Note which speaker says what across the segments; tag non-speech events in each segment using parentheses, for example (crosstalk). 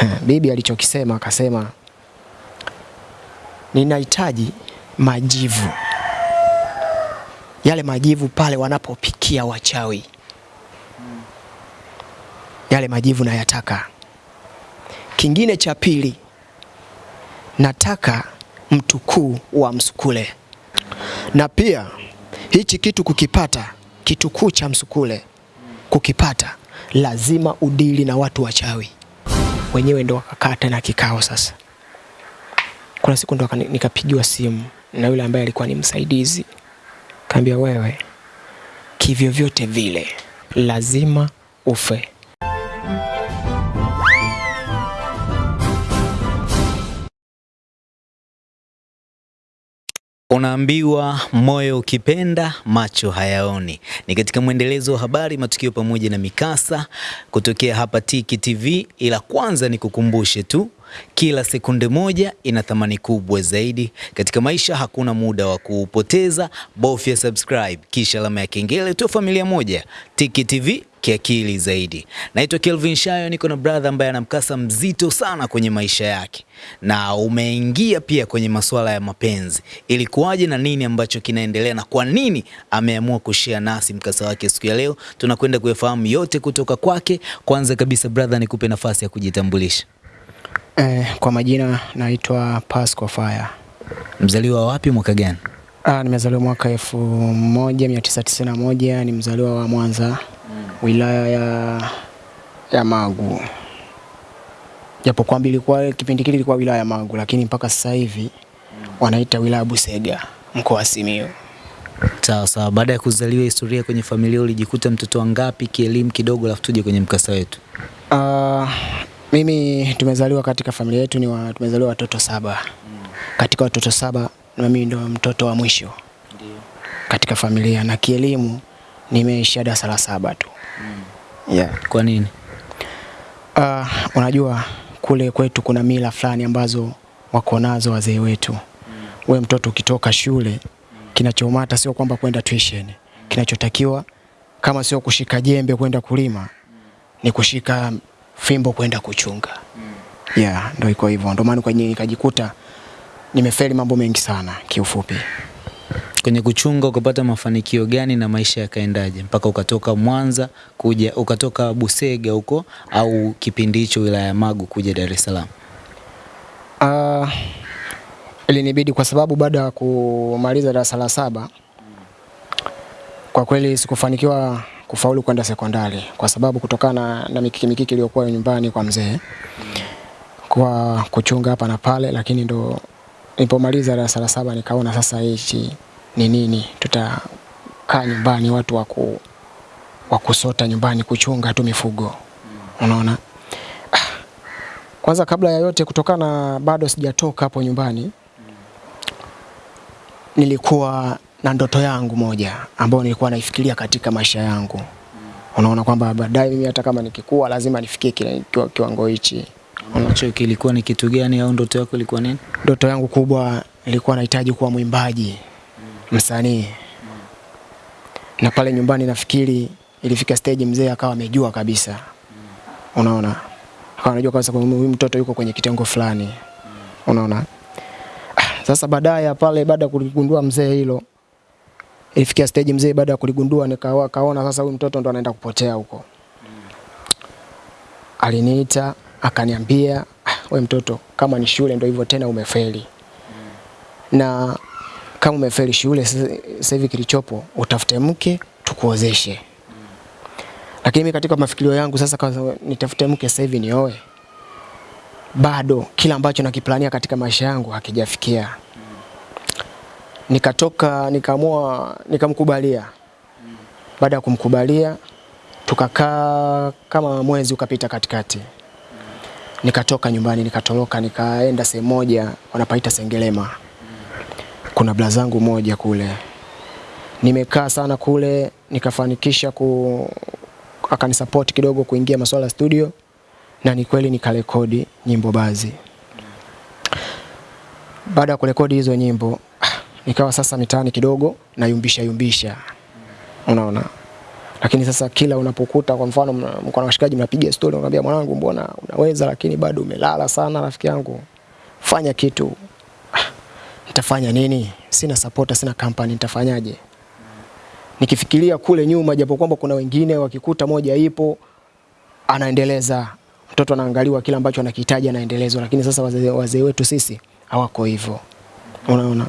Speaker 1: (laughs) Bibi alichokisema akasema, ninahitaji majivu, yale majivu pale wanapopikia wachawi, yale majivu nayataka. Kingine cha pili, nataka mtukuu wa msukule, na pia hichi kitu kukipata, kitukuu cha msukule kukipata, lazima udili na watu wachawi. Wenyewe ndo wakakaa tena kikao sasa. Kuna siku ndo nikapigiwa simu na yule ambaye alikuwa ni msaidizi, kaambia wewe, kivyovyote vile lazima ufe.
Speaker 2: Unaambiwa moyo ukipenda macho hayaoni. Ni katika mwendelezo wa habari, matukio pamoja na mikasa kutokea hapa Tiki TV, ila kwanza ni kukumbushe tu kila sekunde moja ina thamani kubwa zaidi katika maisha. Hakuna muda wa kuupoteza, bofya subscribe kisha alama ya kengele tu, familia moja Tiki TV kiakili zaidi. Naitwa Kelvin Shayo, niko na brother ambaye ana mkasa mzito sana kwenye maisha yake, na umeingia pia kwenye masuala ya mapenzi. Ilikuwaje na nini ambacho kinaendelea na kwa nini ameamua kushare nasi mkasa wake siku ya leo? Tunakwenda kuyafahamu yote kutoka kwake. Kwanza kabisa, brother, nikupe nafasi ya kujitambulisha.
Speaker 1: Eh, kwa majina naitwa Pasco Fire.
Speaker 2: Mzaliwa wapi, mwaka gani?
Speaker 1: Ah, nimezaliwa mwaka elfu moja mia tisa tisini na moja ni mzaliwa wa Mwanza wilaya ya, ya Magu, japo kwamba ilikuwa kipindi kile ilikuwa wilaya ya Magu, lakini mpaka sasa hivi wanaita wilaya ya Busega mkoa wa Simiyu.
Speaker 2: Sawa sawa. Baada ya kuzaliwa, historia kwenye familia, ulijikuta mtoto wangapi kielimu kidogo, alafu tuje kwenye mkasa wetu.
Speaker 1: Ah, mimi tumezaliwa katika familia yetu ni wa, tumezaliwa watoto saba. Katika watoto saba na mimi ndo mtoto wa mwisho katika familia, na kielimu nimeishia darasa la saba tu. Mm. Yeah.
Speaker 2: Kwa nini?
Speaker 1: Uh, unajua kule kwetu kuna mila fulani ambazo wako nazo wazee wetu. Mm. We mtoto ukitoka shule, kinachomata sio kwamba kwenda tuition. Kinachotakiwa kama sio kushika jembe kwenda kulima, ni kushika fimbo kwenda kuchunga. Mm. Yeah, ndio iko hivyo. Ndio maana kwa nini nikajikuta nimefeli mambo mengi sana kiufupi.
Speaker 2: Kwenye kuchunga ukapata mafanikio gani na maisha yakaendaje mpaka ukatoka Mwanza kuja ukatoka Busega huko au kipindi hicho wilaya ya Magu kuja Dar es Salaam?
Speaker 1: Uh, ilinibidi kwa sababu baada ya kumaliza darasa la saba kwa kweli sikufanikiwa kufaulu kwenda sekondari kwa sababu kutokana na, mikiki mikiki iliyokuwa nyumbani kwa mzee kwa kuchunga hapa na pale, lakini ndo nilipomaliza darasa la saba nikaona sasa hichi ni nini, tutakaa nyumbani watu wa wakusota wa kusota nyumbani kuchunga tu mifugo, unaona kwanza kabla ya yote, kutokana bado sijatoka hapo nyumbani, nilikuwa na ndoto yangu moja ambayo nilikuwa naifikiria katika maisha yangu. Unaona kwamba baadaye mimi hata kama nikikua lazima nifikie kile kiwango hichi.
Speaker 2: Unacho kilikuwa ni kitu gani au ndoto yako ilikuwa nini?
Speaker 1: Ndoto yangu kubwa ilikuwa nahitaji kuwa mwimbaji, msanii. Na pale nyumbani nafikiri ilifika stage mzee akawa amejua kabisa. Unaona? Akawa anajua kabisa kwamba huyu mtoto yuko kwenye kitengo fulani. Unaona? Ah, Sasa baadaye pale baada ya kuligundua mzee hilo ilifikia stage mzee baada ya kuligundua nikawa kaona sasa huyu mtoto ndo anaenda kupotea huko. Aliniita akaniambia, "Ah, we mtoto, kama ni shule ndo hivyo tena umefeli. Na kama umefeli shule sasa hivi kilichopo utafute mke tukuozeshe. Lakini mimi katika mafikirio yangu sasa kwa nitafute mke sasa hivi nioe. Bado kila ambacho nakiplania katika maisha yangu hakijafikia. Nikatoka nikaamua nikamkubalia. Baada ya kumkubalia tukakaa kama mwezi ukapita katikati. Nikatoka nyumbani nikatoroka nikaenda sehemu moja wanapaita Sengerema. Kuna bla zangu moja kule. Nimekaa sana kule nikafanikisha ku akanisupport kidogo kuingia masuala studio na ni kweli nikarekodi nyimbo baadhi. Baada ya kurekodi hizo nyimbo (sighs) nikawa sasa mitaani kidogo nayumbisha yumbisha. Unaona? Lakini sasa kila unapokuta kwa mfano mko na washikaji mnapiga story unamwambia mwanangu, mbona unaweza lakini bado umelala sana rafiki yangu. Fanya kitu. Nitafanya nini? Sina supporter, sina company, nitafanyaje? Nikifikiria kule nyuma, japo kwamba kuna wengine wakikuta moja ipo anaendeleza, mtoto anaangaliwa kile ambacho anakihitaji anaendelezwa, lakini sasa wazee wazee wetu sisi hawako hivyo, unaona.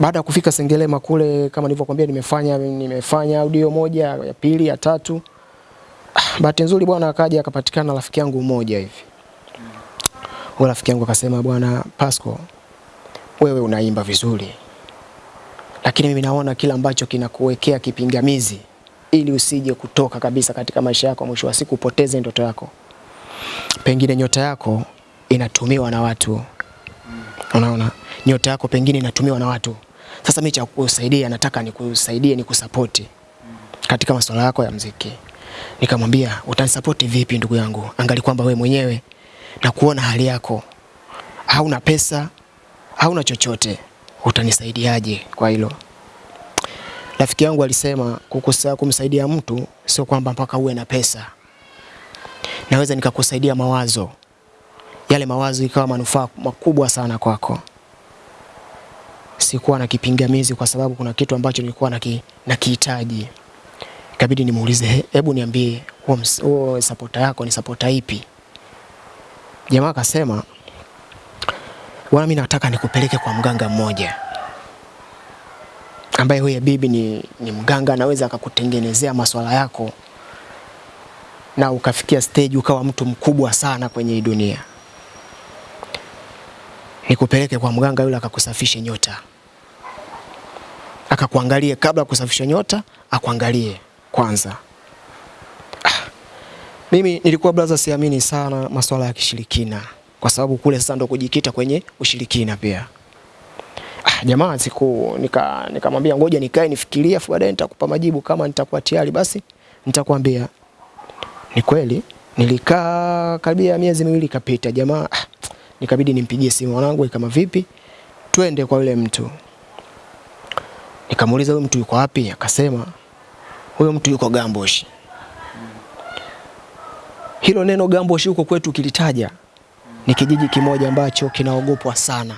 Speaker 1: Baada ya kufika Sengerema kule, kama nilivyokuambia, nimefanya nimefanya audio moja ya pili ya tatu. Ah, Bahati nzuri bwana akaja akapatikana rafiki yangu mmoja hivi. Huyo rafiki yangu akasema, bwana Pasco, wewe unaimba vizuri, lakini mimi naona kila ambacho kinakuwekea kipingamizi ili usije kutoka kabisa katika maisha yako, mwisho wa siku upoteze ndoto yako. Pengine nyota yako inatumiwa na watu, unaona, nyota yako pengine inatumiwa na watu. Sasa mimi cha kukusaidia, nataka nikusaidie, nikusapoti katika masuala yako ya mziki. Nikamwambia, utanisapoti vipi ndugu yangu? Angali kwamba we mwenyewe na kuona hali yako, hauna pesa, hauna chochote, utanisaidiaje kwa hilo? Rafiki yangu alisema kukusa, kumsaidia mtu sio kwamba mpaka uwe na pesa. Naweza nikakusaidia mawazo, yale mawazo ikawa manufaa makubwa sana kwako. Sikuwa na kipingamizi kwa sababu kuna kitu ambacho nilikuwa na nakihitaji. Ikabidi nimuulize, "He- hebu niambie huo sapota yako ni sapota ipi? Jamaa akasema, bwana, mimi nataka nikupeleke kwa mganga mmoja ambaye huyo bibi ni, ni mganga anaweza akakutengenezea maswala yako na ukafikia stage ukawa mtu mkubwa sana kwenye hii dunia. Nikupeleke kwa mganga yule akakusafishe nyota, akakuangalie kabla kusafisha nyota, akuangalie kwanza. Ah, mimi nilikuwa brother, siamini sana maswala ya kishirikina, kwa sababu kule sasa ndo kujikita kwenye ushirikina pia. Ah, jamaa siku nika nikamwambia ngoja nikae nifikirie afu baadaye nitakupa majibu kama nitakuwa tayari basi nitakwambia. Ni kweli nilikaa karibia miezi miwili kapita jamaa ah, nikabidi nimpigie simu mwanangu kama vipi twende kwa yule mtu. Nikamuuliza huyo mtu yuko wapi? Akasema huyo mtu yuko Gamboshi. Hilo neno Gamboshi huko kwetu kilitaja ni kijiji kimoja ambacho kinaogopwa sana.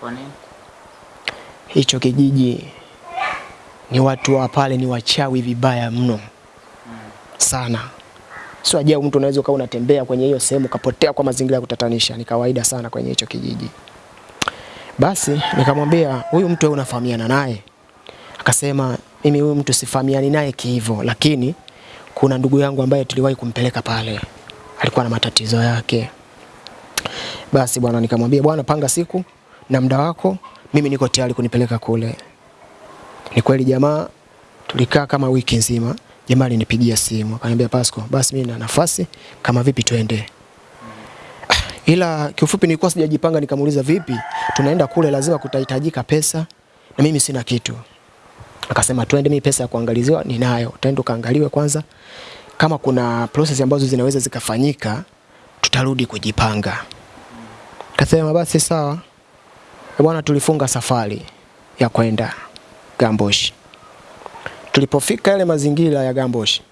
Speaker 2: Kwa nini?
Speaker 1: hicho kijiji ni watu wa pale ni wachawi vibaya mno sana. Sio ajabu mtu unaweza ukawa unatembea kwenye hiyo sehemu ukapotea kwa mazingira ya kutatanisha, ni kawaida sana kwenye hicho kijiji. Basi nikamwambia huyu mtu wewe unafahamiana naye? Akasema mimi huyu mtu sifahamiani naye kihivyo, lakini kuna ndugu yangu ambaye tuliwahi kumpeleka pale, alikuwa na matatizo yake. Basi bwana, nikamwambia bwana, panga siku na muda wako, mimi niko tayari kunipeleka kule. Ni kweli jamaa, tulikaa kama wiki nzima. Jamaa alinipigia simu akaniambia, Pasco, basi mimi na nafasi, kama vipi twende. Ah, (sighs) Ila kiufupi nilikuwa sijajipanga, nikamuuliza vipi, tunaenda kule, lazima kutahitajika pesa na mimi sina kitu. Akasema twende, mimi pesa ya kuangaliziwa ninayo, twende ukaangaliwe kwanza, kama kuna process ambazo zinaweza zikafanyika, tutarudi kujipanga. Kasema basi sawa. Bwana, tulifunga safari ya kwenda Gamboshi. Tulipofika yale mazingira ya Gamboshi,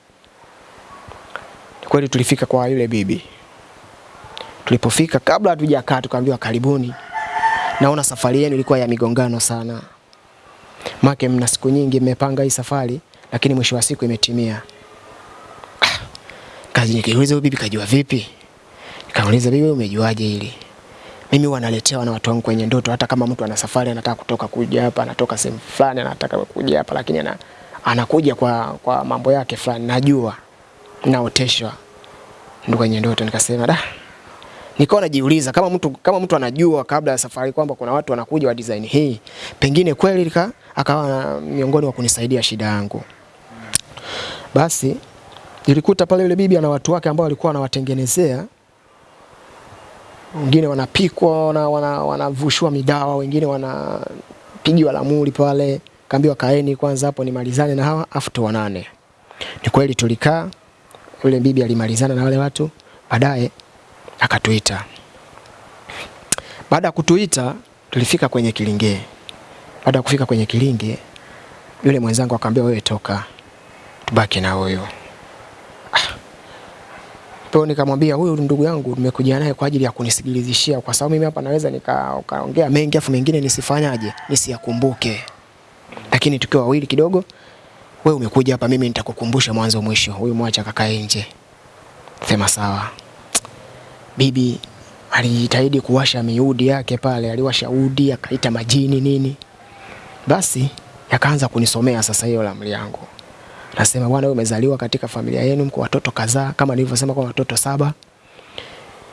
Speaker 1: kweli tulifika kwa yule bibi. Tulipofika, kabla hatujakaa, tukaambiwa karibuni, naona safari yenu ilikuwa ya migongano sana, make mna siku nyingi mmepanga hii safari, lakini mwisho wa siku imetimia. Ah, Kazi nikiuliza bibi kajua vipi? Nikauliza bibi, umejuaje hili? mimi wanaletewa na watu wangu kwenye ndoto, hata kama mtu ana safari anataka kutoka kuja hapa, anatoka sehemu fulani anataka kuja hapa, lakini ana, anakuja kwa, kwa mambo yake fulani, najua naoteshwa ndo kwenye ndoto. Nikasema da, nikawa najiuliza kama mtu kama mtu anajua kabla ya safari kwamba kuna watu wanakuja wa design hii, pengine kweli lika, akawa miongoni wa kunisaidia shida yangu. Basi nilikuta pale yule bibi ana watu wake ambao walikuwa wanawatengenezea wengine wanapikwa wana, wana, wanavushwa midawa, wengine wanapigiwa lamuri pale. Kaambiwa kaeni kwanza hapo nimalizane na hawa afu tuonane. Ni kweli tulikaa, yule bibi alimalizana na wale watu, baadaye akatuita. Baada ya kutuita tulifika kwenye kilinge. Baada ya kufika kwenye kilinge, yule mwenzangu akamwambia wewe toka, tubaki na huyu. Kwa nikamwambia huyu ndugu yangu nimekuja naye kwa ajili ya kunisikilizishia, kwa sababu mimi hapa naweza nikaongea mengi afu mengine nisifanyaje, nisiyakumbuke. Lakini tukiwa wawili kidogo, wewe umekuja hapa, mimi nitakukumbusha mwanzo mwisho. Huyu mwacha kakae nje. Sema sawa. Bibi alijitahidi kuwasha miudi yake pale, aliwasha udi akaita majini nini, basi yakaanza kunisomea sasa hiyo la yangu. Nasema bwana, wewe umezaliwa katika familia yenu, mko watoto kadhaa, kama nilivyosema, kwa watoto saba,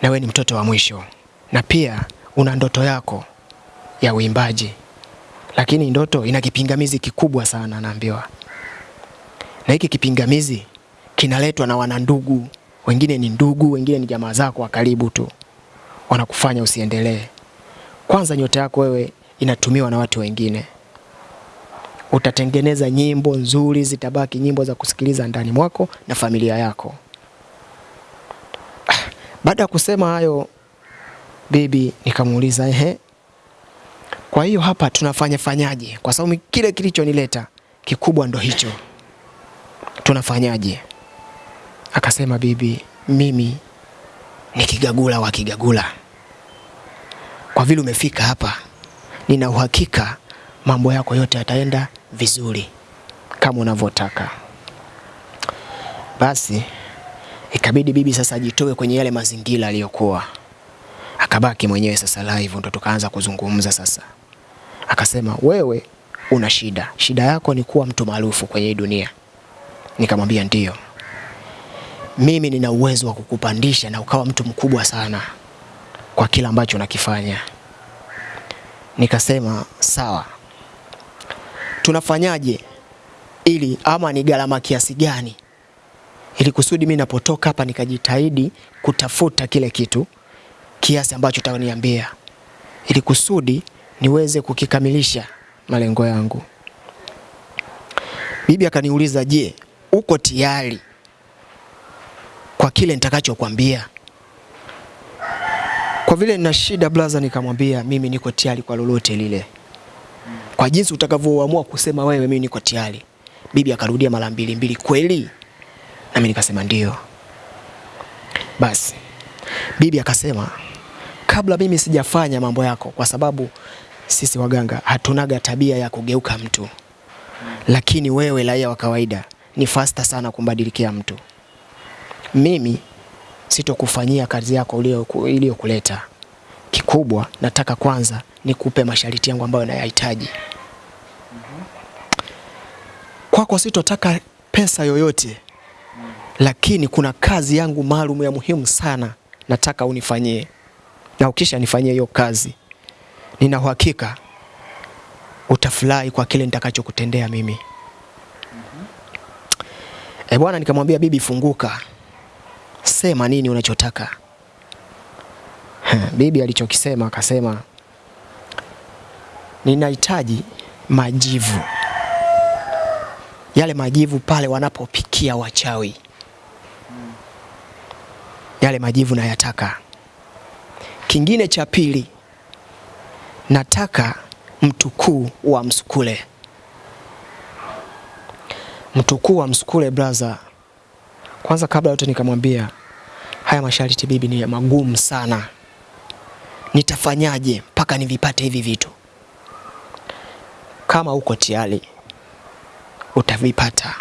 Speaker 1: na wewe ni mtoto wa mwisho, na pia una ndoto yako ya uimbaji, lakini ndoto ina kipingamizi kikubwa sana, naambiwa, na hiki kipingamizi kinaletwa na wanandugu. Wengine ni ndugu, wengine ni jamaa zako wa karibu tu, wanakufanya usiendelee. Kwanza nyota yako wewe inatumiwa na watu wengine utatengeneza nyimbo nzuri, zitabaki nyimbo za kusikiliza ndani mwako na familia yako. Baada ya kusema hayo, bibi nikamuuliza ehe, kwa hiyo hapa tunafanya fanyaje? Kwa sababu kile kilichonileta kikubwa ndo hicho, tunafanyaje? Akasema bibi, mimi ni kigagula wa kigagula, kwa vile umefika hapa, nina uhakika mambo yako yote yataenda vizuri kama unavyotaka. Basi ikabidi bibi sasa ajitoe kwenye yale mazingira aliyokuwa, akabaki mwenyewe sasa live, ndo tukaanza kuzungumza sasa. Akasema wewe una shida, shida yako ni kuwa mtu maarufu kwenye hii dunia. Nikamwambia ndiyo, mimi nina uwezo wa kukupandisha na ukawa mtu mkubwa sana kwa kila ambacho unakifanya. Nikasema sawa, tunafanyaje ili ama ni gharama kiasi gani ili kusudi mimi napotoka hapa nikajitahidi kutafuta kile kitu kiasi ambacho utaniambia ili kusudi niweze kukikamilisha malengo yangu. Bibi akaniuliza, je, uko tayari kwa kile nitakachokwambia? Kwa vile nina shida blaza, nikamwambia mimi niko tayari kwa lolote lile kwa jinsi utakavyoamua kusema wewe, mimi niko tayari. Bibi akarudia mara mbili mbili, kweli? Nami nikasema ndio. Basi bibi akasema, kabla mimi sijafanya mambo yako, kwa sababu sisi waganga hatunaga tabia ya kugeuka mtu, lakini wewe raia wa kawaida ni fasta sana kumbadilikia mtu. Mimi sitokufanyia kazi yako iliyokuleta. Kikubwa nataka kwanza nikupe masharti yangu ambayo nayahitaji kwako. Sitotaka pesa yoyote, lakini kuna kazi yangu maalum ya muhimu sana nataka unifanyie, na ukisha nifanyie hiyo kazi, nina uhakika utafurahi kwa kile nitakachokutendea mimi. E bwana, nikamwambia bibi, funguka, sema nini unachotaka. Bibi alichokisema akasema, ninahitaji majivu, yale majivu pale wanapopikia wachawi, yale majivu nayataka. Kingine cha pili, nataka mtukuu wa msukule. Mtukuu wa msukule brother. Kwanza kabla yote nikamwambia haya masharti bibi ni magumu sana, nitafanyaje mpaka nivipate hivi vitu? Kama uko tayari utavipata,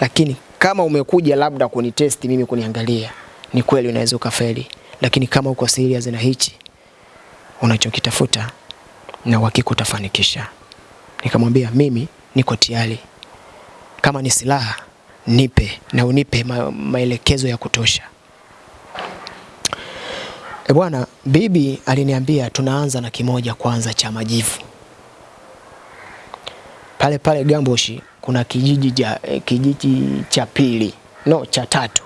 Speaker 1: lakini kama umekuja labda kunitesti mimi, kuniangalia, ni kweli unaweza ukafeli, lakini kama uko serious na hichi unachokitafuta na uhakika utafanikisha. Nikamwambia mimi niko tayari, kama ni silaha nipe na unipe ma maelekezo ya kutosha. E bwana, bibi aliniambia tunaanza na kimoja kwanza cha majivu. Pale pale Gamboshi kuna kijiji cha ja, kijiji cha pili no cha tatu.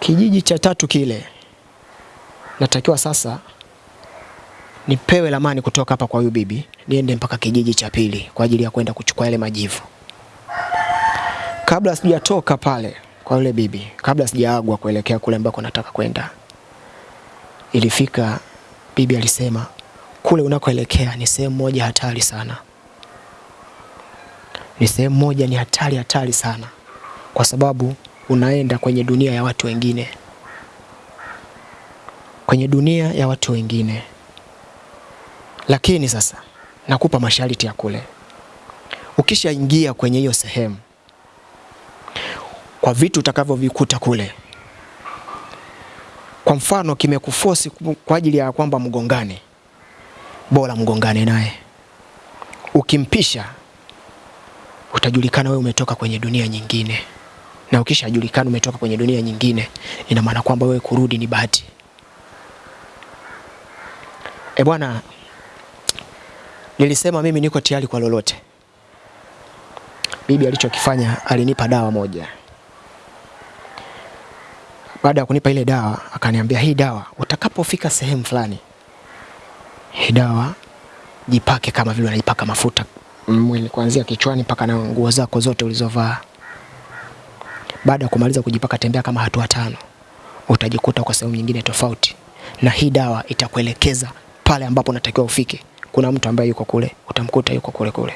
Speaker 1: Kijiji cha tatu kile natakiwa sasa nipewe lamani kutoka hapa kwa huyu bibi niende mpaka kijiji cha pili kwa ajili ya kwenda kuchukua yale majivu. Kabla sijatoka pale kwa yule bibi, kabla sijaagwa kuelekea kule ambako nataka kwenda, ilifika bibi alisema, kule unakoelekea ni sehemu moja hatari sana, ni sehemu moja ni hatari hatari sana, kwa sababu unaenda kwenye dunia ya watu wengine, kwenye dunia ya watu wengine. Lakini sasa nakupa masharti ya kule. Ukishaingia kwenye hiyo sehemu, kwa vitu utakavyovikuta kule, kwa mfano kimekufosi kwa ajili ya kwamba mgongane, bora mgongane naye. Ukimpisha utajulikana wewe umetoka kwenye dunia nyingine, na ukishajulikana umetoka kwenye dunia nyingine, ina maana kwamba wewe kurudi ni bahati. E bwana, nilisema mimi niko tayari kwa lolote. Bibi alichokifanya alinipa dawa moja. Baada ya kunipa ile dawa, akaniambia hii dawa utakapofika sehemu fulani, hii dawa jipake kama vile unajipaka mafuta mwili kuanzia kichwani mpaka na nguo zako zote ulizovaa. Baada ya kumaliza kujipaka, tembea kama hatua tano, utajikuta kwa sehemu nyingine tofauti, na hii dawa itakuelekeza pale ambapo unatakiwa ufike. Kuna mtu ambaye yuko kule, utamkuta yuko kule kule.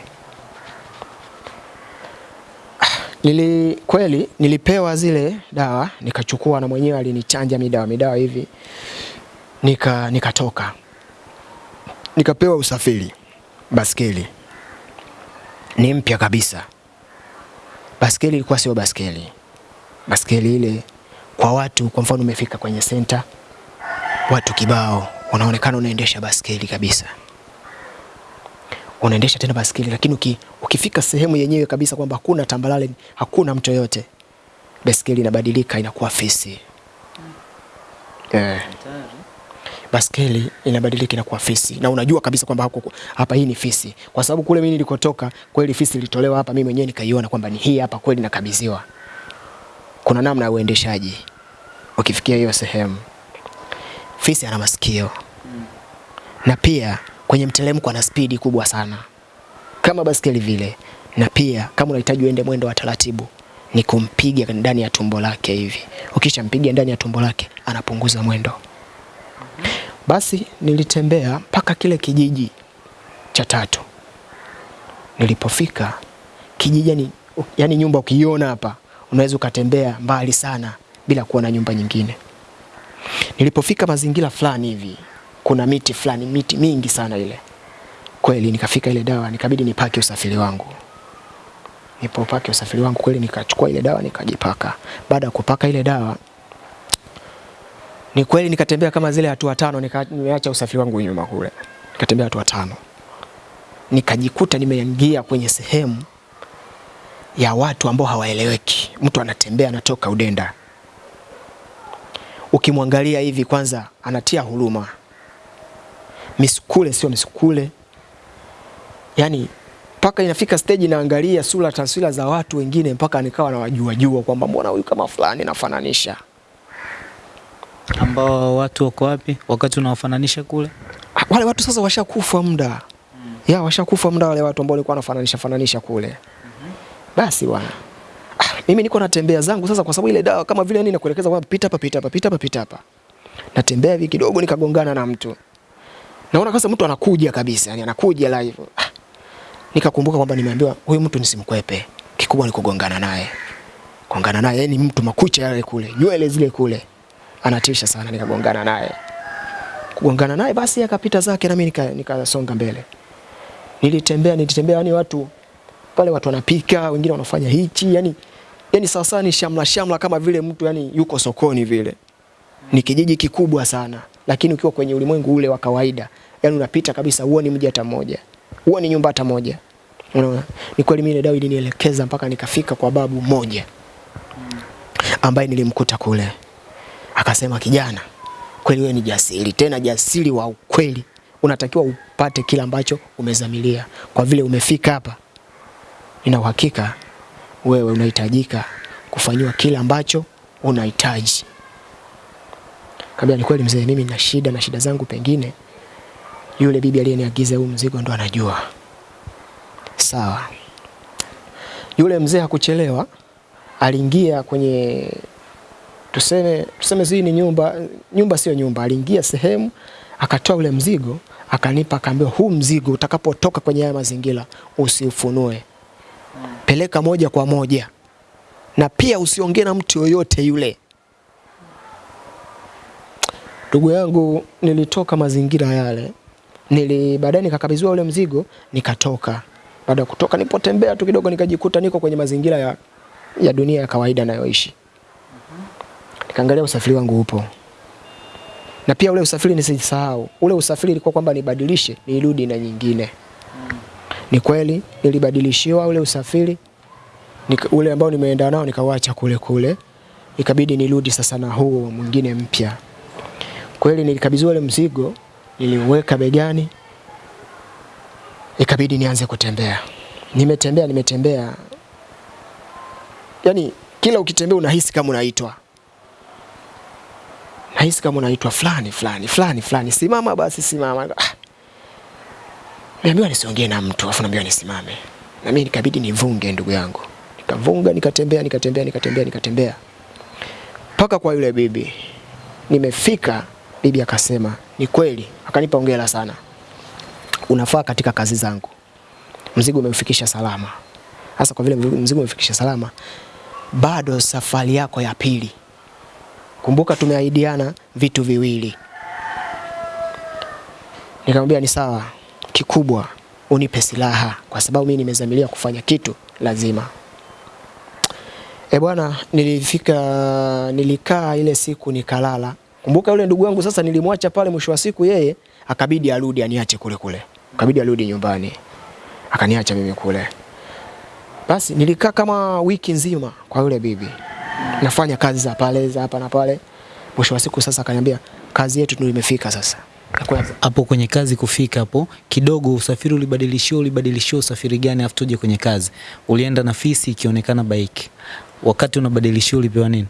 Speaker 1: Nili kweli nilipewa zile dawa nikachukua, na mwenyewe alinichanja midawa midawa hivi, nika nikatoka nikapewa usafiri, baskeli. Ni mpya kabisa. Baskeli ilikuwa sio baskeli, baskeli ile kwa watu, kwa mfano umefika kwenye senta, watu kibao, unaonekana unaendesha baskeli kabisa, unaendesha tena baskeli, lakini uki, ukifika sehemu yenyewe kabisa kwamba hakuna tambalale, hakuna mtu yoyote, baskeli inabadilika inakuwa fisi. Eh baskeli inabadilika inakuwa fisi, na unajua kabisa kwamba hapa hii ni fisi, kwa sababu kule mimi nilikotoka kweli fisi ilitolewa hapa, mimi mwenyewe nikaiona kwamba ni hii hapa kweli nakabidhiwa. Kuna namna ya uendeshaji ukifikia hiyo sehemu. Fisi ana masikio na pia kwenye mteremko ana spidi kubwa sana kama baskeli vile, na pia kama unahitaji uende mwendo wa taratibu ni kumpiga ndani ya tumbo lake hivi. Ukishampiga ndani ya tumbo lake anapunguza mwendo. Basi nilitembea mpaka kile kijiji cha tatu. Nilipofika kijiji, ni, yani nyumba ukiona hapa unaweza ukatembea mbali sana bila kuona nyumba nyingine. Nilipofika mazingira fulani hivi, kuna miti fulani, miti mingi sana ile. Kweli nikafika ile dawa, nikabidi nipake usafiri wangu. nipopake usafiri wangu kweli, nikachukua ile dawa nikajipaka. Baada ya kupaka ile dawa ni kweli nikatembea kama zile hatua tano, nikaacha usafiri wangu nyuma kule, nikatembea hatua tano, nikajikuta nimeingia kwenye sehemu ya watu ambao hawaeleweki. Mtu anatembea anatoka Udenda, ukimwangalia hivi kwanza anatia huruma, misukule sio misukule, yani mpaka inafika stage naangalia sura taswira za watu wengine mpaka nikawa nawajua jua kwamba mbona huyu kama fulani nafananisha
Speaker 2: ambao watu wako wapi? Wakati unawafananisha kule?
Speaker 1: wale watu sasa washakufa muda. Mm. ya washakufa muda wale watu ambao walikuwa wanafananisha fananisha kule. Mm -hmm. basi bwana. Ah, mimi niko natembea zangu sasa kwa sababu ile dawa kama vile nini nakuelekeza kwamba pita hapa pita hapa pita hapa pita hapa. Natembea hivi kidogo nikagongana na mtu. Naona kasa mtu anakuja kabisa yani anakuja live. Ah, nikakumbuka kwamba nimeambiwa huyu mtu nisimkwepe. Kikubwa ni kugongana naye. Kugongana naye ni mtu makucha yale kule nywele zile kule anatisha sana nikagongana naye kugongana naye basi akapita zake na mimi nika- nikasonga mbele. Nilitembea nilitembea yani watu pale watu wanapika, wengine wanafanya hichi yani yani sasa ni shamla shamla kama vile mtu yani yuko sokoni vile. Ni kijiji kikubwa sana, lakini ukiwa kwenye ulimwengu ule wa kawaida, yani unapita kabisa huoni mji hata mmoja. Huoni nyumba hata moja. Unaona? Ni kweli mimi dawa ilinielekeza mpaka nikafika kwa babu mmoja ambaye nilimkuta kule. Akasema kijana, kweli wewe ni jasiri, tena jasiri wa ukweli. Unatakiwa upate kile ambacho umezamilia. Kwa vile umefika hapa, nina uhakika wewe unahitajika kufanyiwa kile ambacho unahitaji. Kabla ni kweli mzee, mimi nina shida na shida zangu, pengine yule bibi aliyeniagiza huu mzigo ndo anajua. Sawa. Yule mzee hakuchelewa, aliingia kwenye tuseme tuseme hii ni nyumba nyumba sio nyumba, aliingia sehemu akatoa ule mzigo akanipa, akaambiwa huu mzigo utakapotoka kwenye haya mazingira usiufunue, peleka moja kwa moja, na pia usiongee na mtu yoyote yule. Ndugu yangu, nilitoka mazingira yale, nili baadaye nikakabidhiwa ule mzigo, nikatoka. Baada ya kutoka, nipotembea tu kidogo, nikajikuta niko kwenye mazingira ya, ya dunia ya kawaida nayoishi. Nikaangalia usafiri wangu upo, na pia ule usafiri nisisahau, ule usafiri ilikuwa kwamba nibadilishe nirudi na nyingine. Ni kweli nilibadilishiwa ule usafiri nika, ule ambao nimeenda nao nikawaacha kule kule, ikabidi nirudi sasa na huo mwingine mpya. Kweli nilikabidhiwa ule mzigo, niliuweka begani, ikabidi nianze kutembea. Nimetembea nimetembea, Yaani kila ukitembea unahisi kama unaitwa nahisi kama unaitwa fulani fulani fulani fulani, simama basi simama. Ah. Niambiwa nisiongee na mtu, afu naambiwa nisimame, na mimi nikabidi nivunge, ndugu yangu, nikavunga, nikatembea nikatembea nikatembea nikatembea mpaka kwa yule bibi. Nimefika, bibi akasema ni kweli, akanipa hongera sana, unafaa katika kazi zangu, mzigo umeufikisha salama. Hasa kwa vile mzigo umefikisha salama, bado safari yako ya pili Kumbuka tumeahidiana vitu viwili. Nikamwambia ni sawa, kikubwa unipe silaha kwa sababu mimi nimezamilia kufanya kitu lazima. E bwana, nilifika nilikaa ile siku nikalala. Kumbuka yule ndugu yangu sasa nilimwacha pale, mwisho wa siku yeye akabidi arudi aniache kule kule. Akabidi arudi nyumbani. Akaniacha mimi kule. Basi nilikaa kama wiki nzima kwa yule bibi nafanya kazi za pale za hapa na pale. Mwisho wa siku sasa akaniambia kazi yetu ndio imefika sasa.
Speaker 2: Hapo kwenye kazi kufika hapo kidogo, usafiri ulibadilishiwa, ulibadilishiwa usafiri gani? Afu tuje kwenye kazi, ulienda na fisi ikionekana bike, wakati unabadilishiwa ulipewa nini?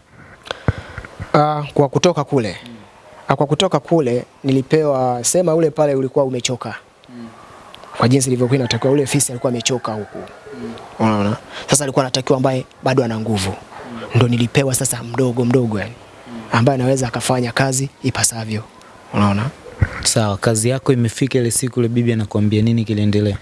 Speaker 1: Uh, kwa kutoka kule uh, kwa kutoka kule nilipewa sema, ule pale ulikuwa umechoka kwa jinsi ilivyokuwa inatakiwa. Ule fisi alikuwa amechoka huku, unaona. Sasa alikuwa anatakiwa ambaye bado ana nguvu ndo nilipewa sasa mdogo mdogo yani ambaye anaweza akafanya kazi ipasavyo. Unaona?
Speaker 2: Sawa, kazi yako imefika ile siku, ile bibi anakuambia nini kiliendelea?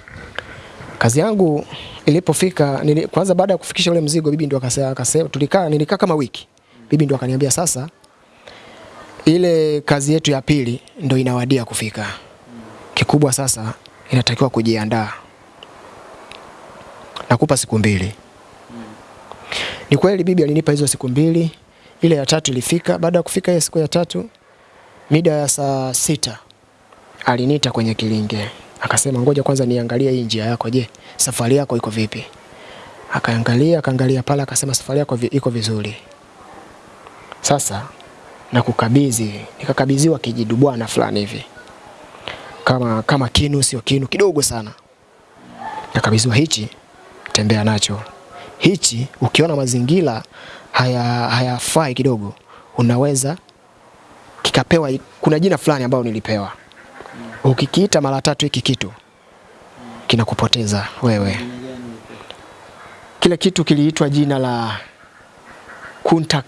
Speaker 1: Kazi yangu ilipofika nili, kwanza baada ya kufikisha ule mzigo bibi ndo akasema, akasema tulikaa nilikaa kama wiki. Bibi ndo akaniambia sasa ile kazi yetu ya pili ndo inawadia kufika. Kikubwa sasa inatakiwa kujiandaa. Nakupa siku mbili. Ni kweli bibi alinipa hizo siku mbili. Ile ya tatu ilifika. Baada ya kufika ile siku ya tatu, mida ya saa sita aliniita kwenye kilinge, akasema ngoja kwanza niangalie hii njia yako, je, safari yako iko vipi? Akaangalia akaangalia pale, akasema safari yako iko vizuri. Sasa nakukabidhi, nikakabidhiwa kijidu bwana fulani hivi kama kama kinu, sio kinu, kidogo sana. Nakabidhiwa hichi, tembea nacho hichi ukiona mazingira haya hayafai kidogo, unaweza kikapewa. Kuna jina fulani ambayo nilipewa, ukikiita mara tatu hiki kitu kinakupoteza wewe. Kile kitu kiliitwa jina la kunta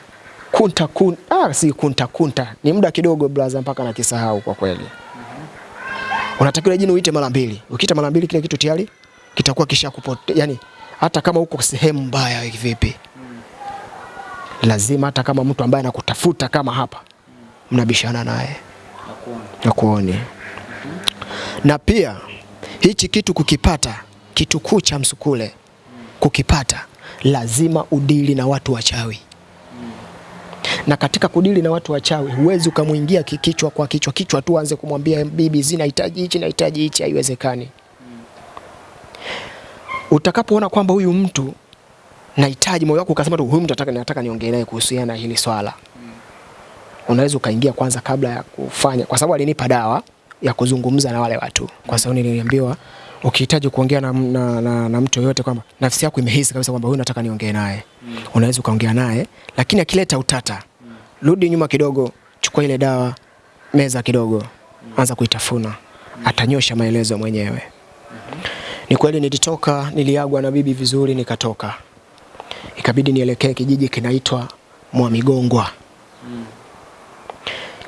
Speaker 1: kunta kun, ah, si kunta kunta, ni muda kidogo brother, mpaka nakisahau kwa kweli. Unatakiwa jina uite mara mbili, ukiita mara mbili kile kitu tayari kitakuwa kisha kupote, yani hata kama uko sehemu mbaya vipi, lazima hata kama mtu ambaye anakutafuta kama hapa mnabishana naye nakuoni. Na pia hichi kitu kukipata, kitu kuu cha msukule kukipata, lazima udili na watu wachawi. Na katika kudili na watu wachawi, huwezi ukamwingia kichwa kwa kichwa kichwa tu anze kumwambia bibi, zinahitaji hichi nahitaji hichi, haiwezekani utakapoona kwamba huyu mtu nahitaji, moyo wako ukasema tu huyu mtu nataka nataka niongee naye kuhusiana na hili swala mm. unaweza ukaingia kwanza kabla ya kufanya, kwa sababu alinipa dawa ya kuzungumza na wale watu, kwa sababu niliambiwa ukihitaji kuongea na, na, na, na mtu yoyote kwamba nafsi yako imehisi kabisa kwamba huyu nataka niongee naye mm. unaweza ukaongea naye, lakini akileta utata mm. rudi nyuma kidogo, chukua ile dawa, meza kidogo mm. anza kuitafuna mm. atanyosha maelezo mwenyewe mm -hmm. Ni kweli nilitoka, niliagwa na bibi vizuri, nikatoka, ikabidi nielekee kijiji kinaitwa Mwamigongwa.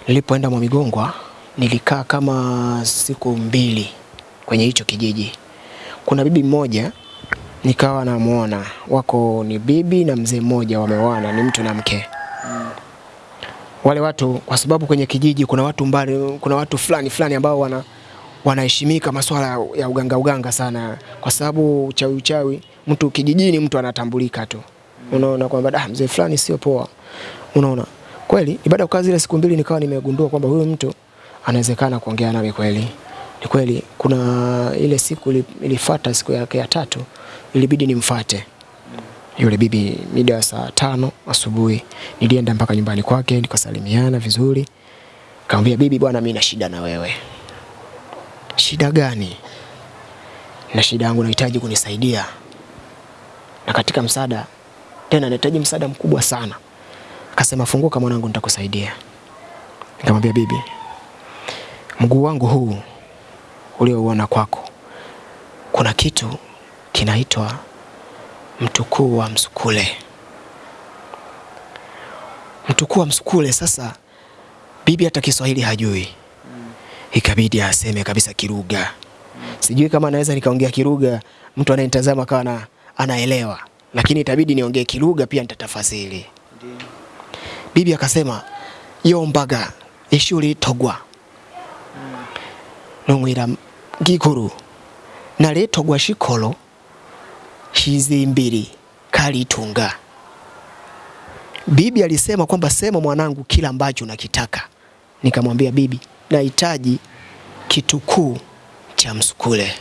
Speaker 1: Nilipoenda Mwamigongwa nilikaa kama siku mbili kwenye hicho kijiji. Kuna bibi mmoja nikawa namuona wako ni bibi na mzee mmoja wameoana, ni mtu na mke wale watu kwa sababu kwenye kijiji kuna watu mbali, kuna watu fulani fulani ambao wana wanaheshimika masuala ya uganga uganga sana, kwa sababu uchawi uchawi, mtu kijijini mtu anatambulika tu, unaona kwamba da mzee fulani sio poa, unaona kweli. Baada ya kukaa zile siku mbili, nikawa nimegundua kwamba huyu mtu anawezekana kuongea nami kweli. Ni kweli, kuna ile siku ili- ilifuata, siku yake ya tatu, ilibidi nimfate yule bibi mida ya saa tano asubuhi. Nilienda mpaka nyumbani kwake nikasalimiana vizuri, kaambia bibi, bwana, mimi na shida na wewe. Shida gani? Na shida yangu nahitaji kunisaidia, na katika msaada tena nahitaji msaada mkubwa sana. Akasema funguka mwanangu, nitakusaidia. Nikamwambia bibi, mguu wangu huu uliouona kwako, kuna kitu kinaitwa mtukuu wa msukule. Mtukuu wa msukule. Sasa bibi hata Kiswahili hajui, ikabidi aseme kabisa Kiruga. Sijui kama naweza nikaongea Kiruga mtu anayenitazama kawa na anaelewa, lakini itabidi niongee Kiruga pia nitatafasiri. Bibi akasema yombaga ishuri togwa nomwira gikuru naletogwa shikolo shizimbiri kalitunga. Bibi alisema kwamba sema mwanangu kila ambacho unakitaka. Nikamwambia bibi, nahitaji kitu kuu cha msukule.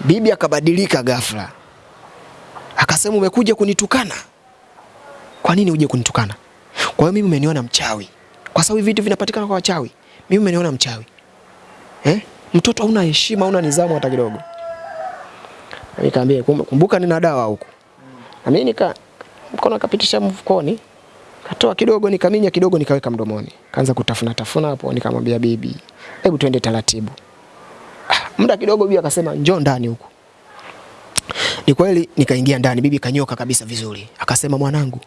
Speaker 1: Bibi akabadilika ghafla, akasema umekuja kunitukana? Kwa nini uje kunitukana? Kwa hiyo mimi umeniona mchawi? Kwa sababu vitu vinapatikana kwa wachawi, mimi umeniona mchawi eh? Mtoto hauna heshima, hauna nidhamu hata kidogo. Nikamwambia kumbuka nina dawa huku. Na mimi nika mkono akapitisha mfukoni, katoa kidogo, nikaminya kidogo, nikaweka mdomoni, kaanza kutafuna tafuna hapo. Nikamwambia bibi, hebu twende taratibu. Ah, muda kidogo, bibi akasema njoo ndani huku. Ni kweli nikaingia ndani, bibi kanyoka kabisa vizuri, akasema mwanangu,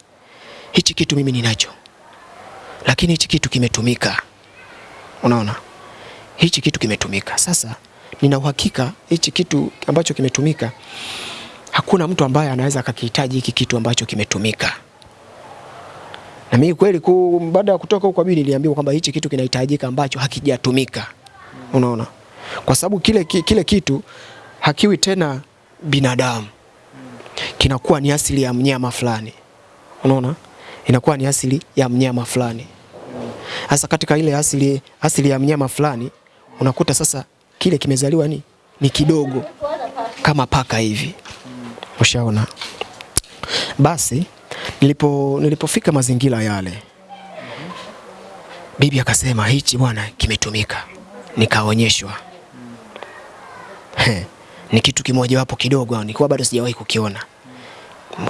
Speaker 1: hichi kitu mimi ninacho, lakini hichi kitu kimetumika. Unaona, hichi kitu kimetumika. Sasa nina uhakika hichi kitu ambacho kimetumika, hakuna mtu ambaye anaweza akakihitaji hiki kitu ambacho kimetumika. Na mimi kweli baada ya kutoka huko bibi niliambiwa kwamba hichi kitu kinahitajika ambacho hakijatumika. Unaona, kwa sababu kile, kile kitu hakiwi tena binadamu, kinakuwa ni asili ya mnyama fulani. Unaona, inakuwa ni asili ya mnyama fulani. hasa katika ile asili, asili ya mnyama fulani unakuta sasa kile kimezaliwa ni, ni kidogo kama paka hivi, ushaona. Basi nilipo nilipofika mazingira yale, bibi akasema hichi bwana kimetumika, nikaonyeshwa ni kitu kimojawapo kidogo, nilikuwa bado sijawahi kukiona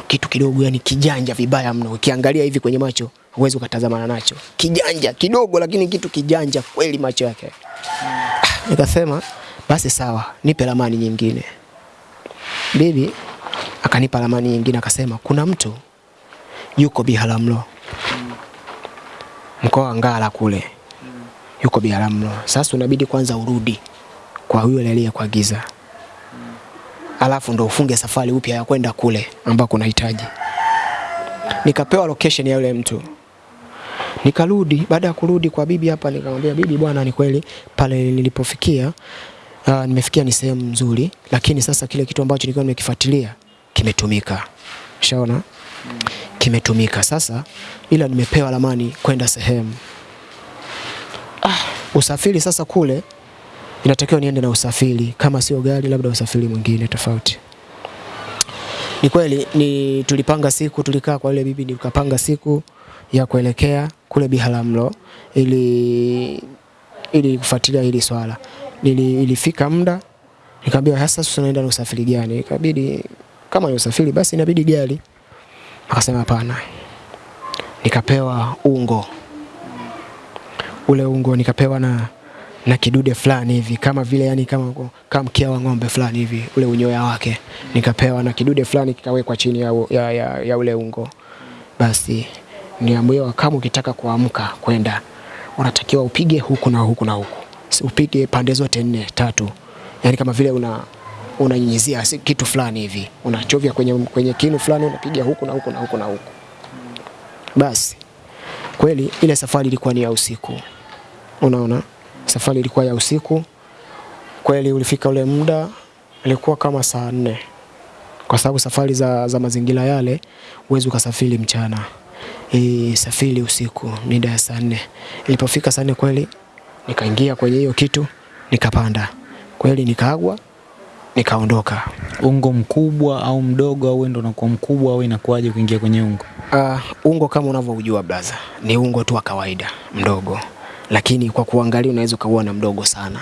Speaker 1: kitu kidogo, yani kijanja vibaya mno. Ukiangalia hivi kwenye macho huwezi ukatazamana nacho, kijanja kidogo, lakini kitu kijanja kweli macho yake. Ah, Nikasema basi sawa, nipe ramani nyingine. Bibi akanipa ramani nyingine, akasema kuna mtu yuko Biharamulo, mkoa wa Ngara kule, yuko Biharamulo. Sasa unabidi kwanza urudi kwa yule aliyekuagiza alafu ndo ufunge safari upya ya kwenda kule ambako unahitaji. Nikapewa location ya yule mtu, nikarudi. Baada ya kurudi kwa bibi hapa, nikamwambia bibi, bwana, ni kweli pale nilipofikia, uh, nimefikia ni sehemu nzuri, lakini sasa kile kitu ambacho nilikuwa nimekifuatilia kimetumika. Shaona kimetumika sasa, ila nimepewa ramani kwenda sehemu. Ah, usafiri sasa kule inatakiwa niende na usafiri, kama sio gari, labda usafiri mwingine tofauti. Ni kweli ni tulipanga siku, tulikaa kwa ile bibi, nikapanga siku ya kuelekea kule Biharamulo ili ili kufuatilia hili swala. Nili, ilifika muda nikamwambia sasa tunaenda na usafiri gani? Ikabidi kama ni usafiri basi inabidi gari. Akasema hapana. Nikapewa ungo. Ule ungo nikapewa na na kidude fulani hivi kama vile yani kama, kama mkia wa ng'ombe fulani hivi ule unyoya wake nikapewa na kidude fulani kikawekwa chini ya, ya, ya, ya ule ungo. Basi niambiwa kama ukitaka kuamka kwenda unatakiwa upige huku na huku na huku, upige pande zote nne tatu, yani kama vile una unanyunyizia kitu fulani hivi, unachovya kwenye, kwenye kinu fulani, unapiga huku na huku na huku na huku. Basi kweli ile safari ilikuwa ni ya usiku, unaona, safari ilikuwa ya usiku kweli. Ulifika ule muda ilikuwa kama saa nne, kwa sababu safari za, za mazingira yale huwezi ukasafiri mchana e, safiri usiku mida ya saa nne. Ilipofika saa nne kweli nikaingia kwenye hiyo kitu nikapanda kweli, nikaagwa nikaondoka.
Speaker 2: Ungo mkubwa au mdogo au ndo unakuwa mkubwa au inakuwaje kuingia kwenye ungo?
Speaker 1: Uh, ungo kama unavyojua blaza, ni ungo tu wa kawaida mdogo, lakini kwa kuangalia unaweza ukauona mdogo sana,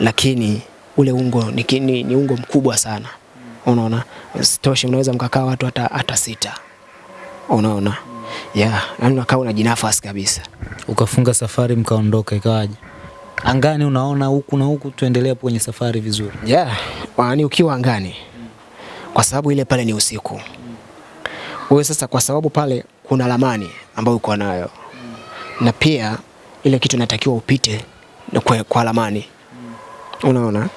Speaker 1: lakini ule ungo ni, ni, ni ungo mkubwa sana, unaona. Sitoshe, unaweza mkakaa watu hata, hata sita, unaona yeah, yani unakaa unajinafasi kabisa.
Speaker 2: Ukafunga safari mkaondoka, ikawaje? Angani unaona huku na huku, tuendelea hapo kwenye safari vizuri.
Speaker 1: Yeah, yaani ukiwa angani, kwa sababu ile pale ni usiku. Wewe sasa, kwa sababu pale kuna ramani ambayo uko nayo, na pia ile kitu natakiwa upite kwa, kwa ramani. Unaona,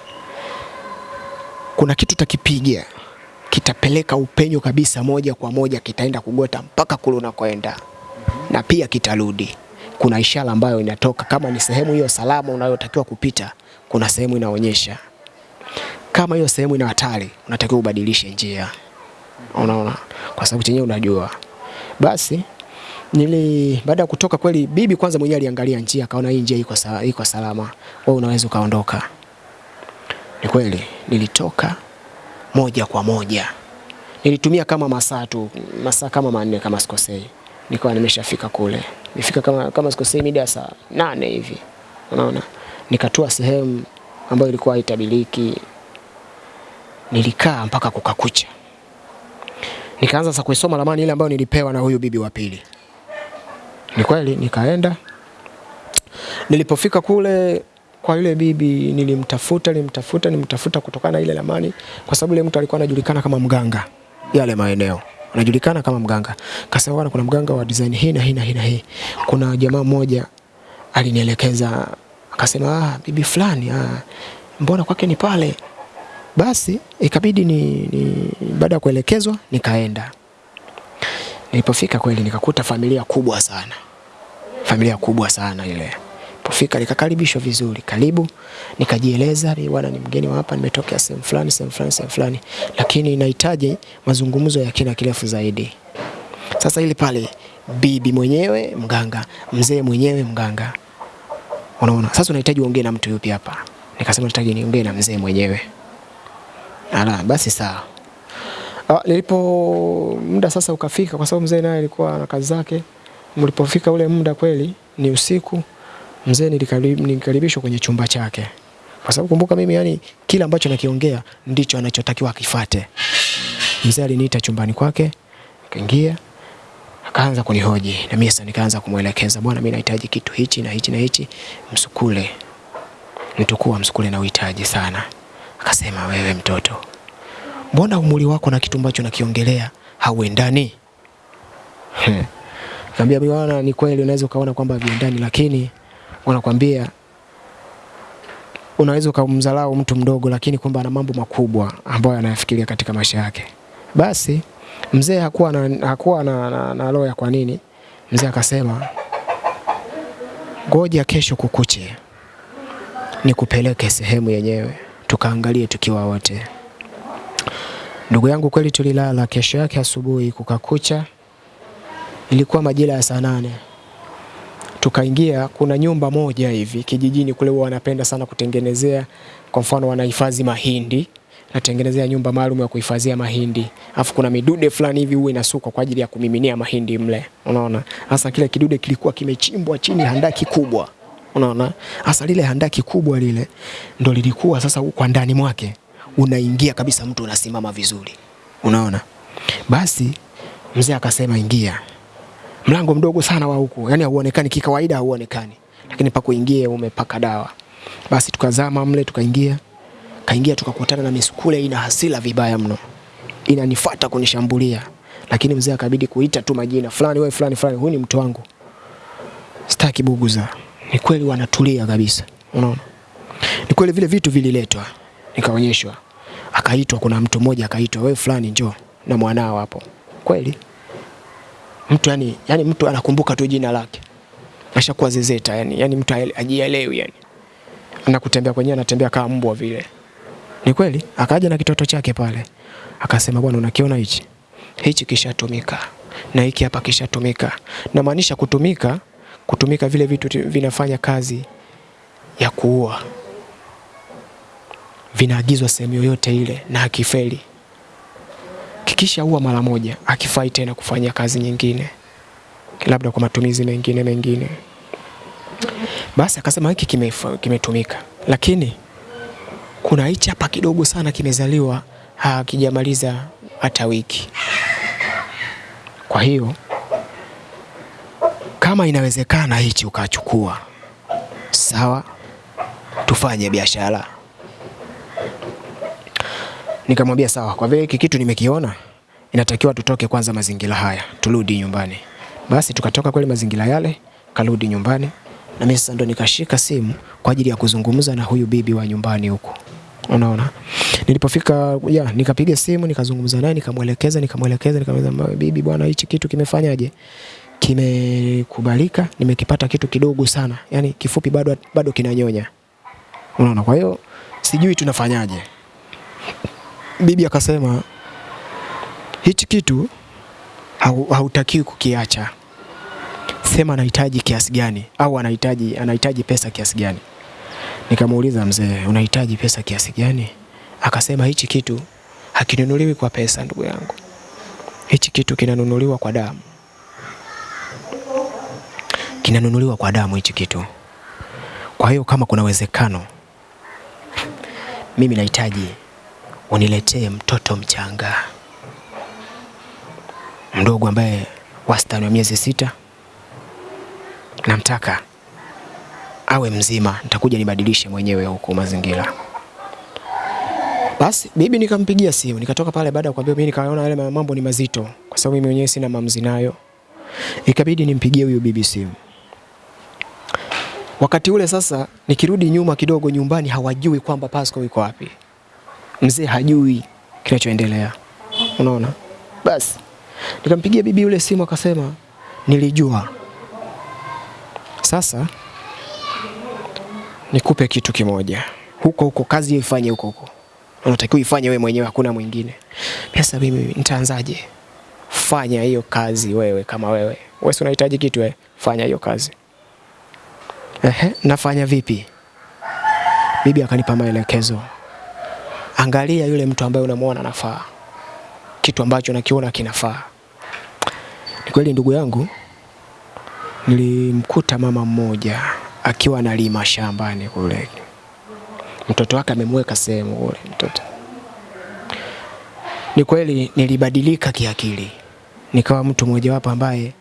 Speaker 1: kuna kitu takipiga kitapeleka upenyo kabisa, moja kwa moja kitaenda kugota mpaka kule unakoenda, na pia kitarudi. Kuna ishara ambayo inatoka, kama ni sehemu hiyo salama unayotakiwa kupita, kuna sehemu inaonyesha kama hiyo sehemu ina hatari, unatakiwa ubadilishe njia, unaona, kwa sababu chenyewe unajua. Basi nili baada ya kutoka kweli, bibi kwanza mwenyewe aliangalia njia, akaona hii njia iko sa, iko salama, wewe unaweza ukaondoka. Ni kweli nilitoka moja kwa moja, nilitumia kama masaa tu, masaa kama manne kama sikosei, nikawa nimeshafika kule. Nifika kama kama sikosei mida saa nane hivi, unaona, nikatua sehemu ambayo ilikuwa haitabiliki nilikaa mpaka kukakucha. Nikaanza sasa kuisoma ramani ile ambayo nilipewa na huyu bibi wa pili. Ni kweli nikaenda. Nilipofika kule kwa yule bibi nilimtafuta, nilimtafuta, nilimtafuta kutokana na ile ramani kwa sababu yule mtu alikuwa anajulikana kama mganga yale maeneo. Anajulikana kama mganga. Kasema bwana kuna mganga wa design hii na hii na hii na hii. Kuna jamaa mmoja alinielekeza akasema ah, bibi fulani ah, mbona kwake ni pale basi ikabidi ni, ni baada ya kuelekezwa nikaenda. Nilipofika kweli nikakuta familia kubwa sana, familia kubwa sana ile. Nilipofika nikakaribishwa vizuri, karibu, nikajieleza, "Mimi bwana ni mgeni wa hapa, nimetokea sehemu fulani sehemu fulani sehemu fulani, lakini nahitaji mazungumzo ya kina kirefu zaidi. Sasa ili pale bibi mwenyewe mganga, mzee mwenyewe mganga, unaona. Sasa unahitaji uongee na mtu yupi hapa? Nikasema nahitaji niongee na mzee mwenyewe. Ala, basi sawa. Ah, nilipo muda sasa ukafika, kwa sababu mzee naye alikuwa na kazi zake. Mlipofika ule muda kweli ni usiku, mzee nilikari- nilikaribishwa kwenye chumba chake, kwa sababu kumbuka mimi, yani kila ambacho nakiongea ndicho anachotakiwa akifate. Mzee aliniita chumbani kwake, akaingia akaanza kunihoji na mimi sasa nikaanza kumwelekeza, bwana, mimi nahitaji kitu hichi na hichi na hichi, msukule nitukua msukule na uhitaji sana. Akasema, wewe mtoto, mbona umri wako na kitu ambacho nakiongelea hauendani? Kambia mimi bwana, ni kweli unaweza ukaona kwamba viendani, lakini wanakwambia unaweza ukamdharau mtu mdogo, lakini kwamba ana mambo makubwa ambayo anayafikiria katika maisha yake. Basi mzee hakuwa na, hakuwa na, na, na roho ya kwa nini. Mzee akasema ngoja kesho kukuche nikupeleke sehemu yenyewe tukaangalie tukiwa wote. Ndugu yangu, kweli tulilala. Kesho yake asubuhi kukakucha, ilikuwa majira ya saa nane tukaingia. Kuna nyumba moja hivi kijijini kule, wanapenda sana kutengenezea, kwa mfano wanahifadhi mahindi, natengenezea nyumba maalum ya kuhifadhia mahindi, afu kuna midude fulani hivi huwa inasukwa kwa ajili ya kumiminia mahindi mle, unaona. Hasa kile kidude kilikuwa kimechimbwa chini handaki kubwa Unaona, hasa lile handaki kubwa lile ndo lilikuwa sasa, kwa ndani mwake unaingia kabisa, mtu unasimama vizuri, unaona. Basi mzee akasema ingia. Mlango mdogo sana wa huku, yani hauonekani kikawaida, hauonekani, lakini pa kuingia umepaka dawa. Basi tukazama mle, tukaingia, kaingia, tukakutana na misukule ina hasila vibaya mno, inanifuata kunishambulia, lakini mzee akabidi kuita tu majina fulani, wewe fulani fulani, huyu ni mtu wangu, sitaki buguza ni kweli wanatulia kabisa, unaona. Ni kweli vile vitu vililetwa, nikaonyeshwa, akaitwa, kuna mtu mmoja akaitwa, wewe fulani njoo na mwanao hapo. Kweli? Mtu yani, yani mtu anakumbuka tu jina lake, ashakuwa zezeta yani, yani mtu ajielewi yani, anakutembea kwenyewe, anatembea kama mbwa vile. Ni kweli, akaja na kitoto chake pale, akasema bwana, unakiona hichi? Hichi kishatumika. Na hiki hapa kishatumika. Namaanisha kutumika, kutumika vile vitu vinafanya kazi ya kuua, vinaagizwa sehemu yoyote ile na akifeli kikishaua mara moja, akifai tena kufanya kazi nyingine, labda kwa matumizi mengine mengine. Basi akasema hiki kimetumika, kime lakini kuna hichi hapa kidogo sana kimezaliwa, hakijamaliza hata wiki. Kwa hiyo kama inawezekana hichi ukachukua, sawa, tufanye biashara. Nikamwambia sawa, kwa vile hiki kitu nimekiona, inatakiwa tutoke kwanza mazingira haya, turudi nyumbani. Basi tukatoka kweli mazingira yale, karudi nyumbani, na mimi sasa ndo nikashika simu kwa ajili ya kuzungumza na huyu bibi wa nyumbani huko. Unaona, nilipofika ya nikapiga simu nikazungumza naye, nikamwelekeza nikamwelekeza nikamwambia, bibi bwana, hichi kitu kimefanyaje? Kimekubalika, nimekipata kitu kidogo sana, yani kifupi, bado bado kinanyonya. Unaona, kwa hiyo sijui tunafanyaje. Bibi akasema hichi kitu hautakiwi kukiacha, sema anahitaji kiasi gani, au anahitaji anahitaji pesa kiasi gani. Nikamuuliza mzee, unahitaji pesa kiasi gani? Akasema hichi kitu hakinunuliwi kwa pesa, ndugu yangu, hichi kitu kinanunuliwa kwa damu, kinanunuliwa kwa damu hichi kitu. Kwa hiyo kama kuna uwezekano, mimi nahitaji uniletee mtoto mchanga mdogo ambaye wastani wa miezi sita, namtaka awe mzima, nitakuja nibadilishe mwenyewe huko mazingira. Basi bibi nikampigia simu, nikatoka pale baada ya kuambia mimi, nikaona yale mambo ni mazito, kwa sababu mimi mwenyewe sina mamzi nayo, ikabidi nimpigie huyu bibi simu. Wakati ule sasa, nikirudi nyuma kidogo, nyumbani hawajui kwamba Pasco yuko wapi, mzee hajui kinachoendelea, unaona. Basi nikampigia bibi yule simu, akasema nilijua. Sasa nikupe kitu kimoja, huko huko kazi ifanye huko huko, unatakiwa ifanye wewe mwenyewe, hakuna mwingine. Pesa mimi nitaanzaje? Fanya hiyo kazi wewe, kama wewe wewe unahitaji kitu, wewe fanya hiyo kazi. Ehe, nafanya vipi? Bibi akanipa maelekezo, angalia yule mtu ambaye unamwona anafaa, kitu ambacho nakiona kinafaa. Ni kweli ndugu yangu, nilimkuta mama mmoja akiwa analima shambani kule, mtoto wake amemweka sehemu kule mtoto. Ni kweli nilibadilika kiakili, nikawa mtu mmojawapo ambaye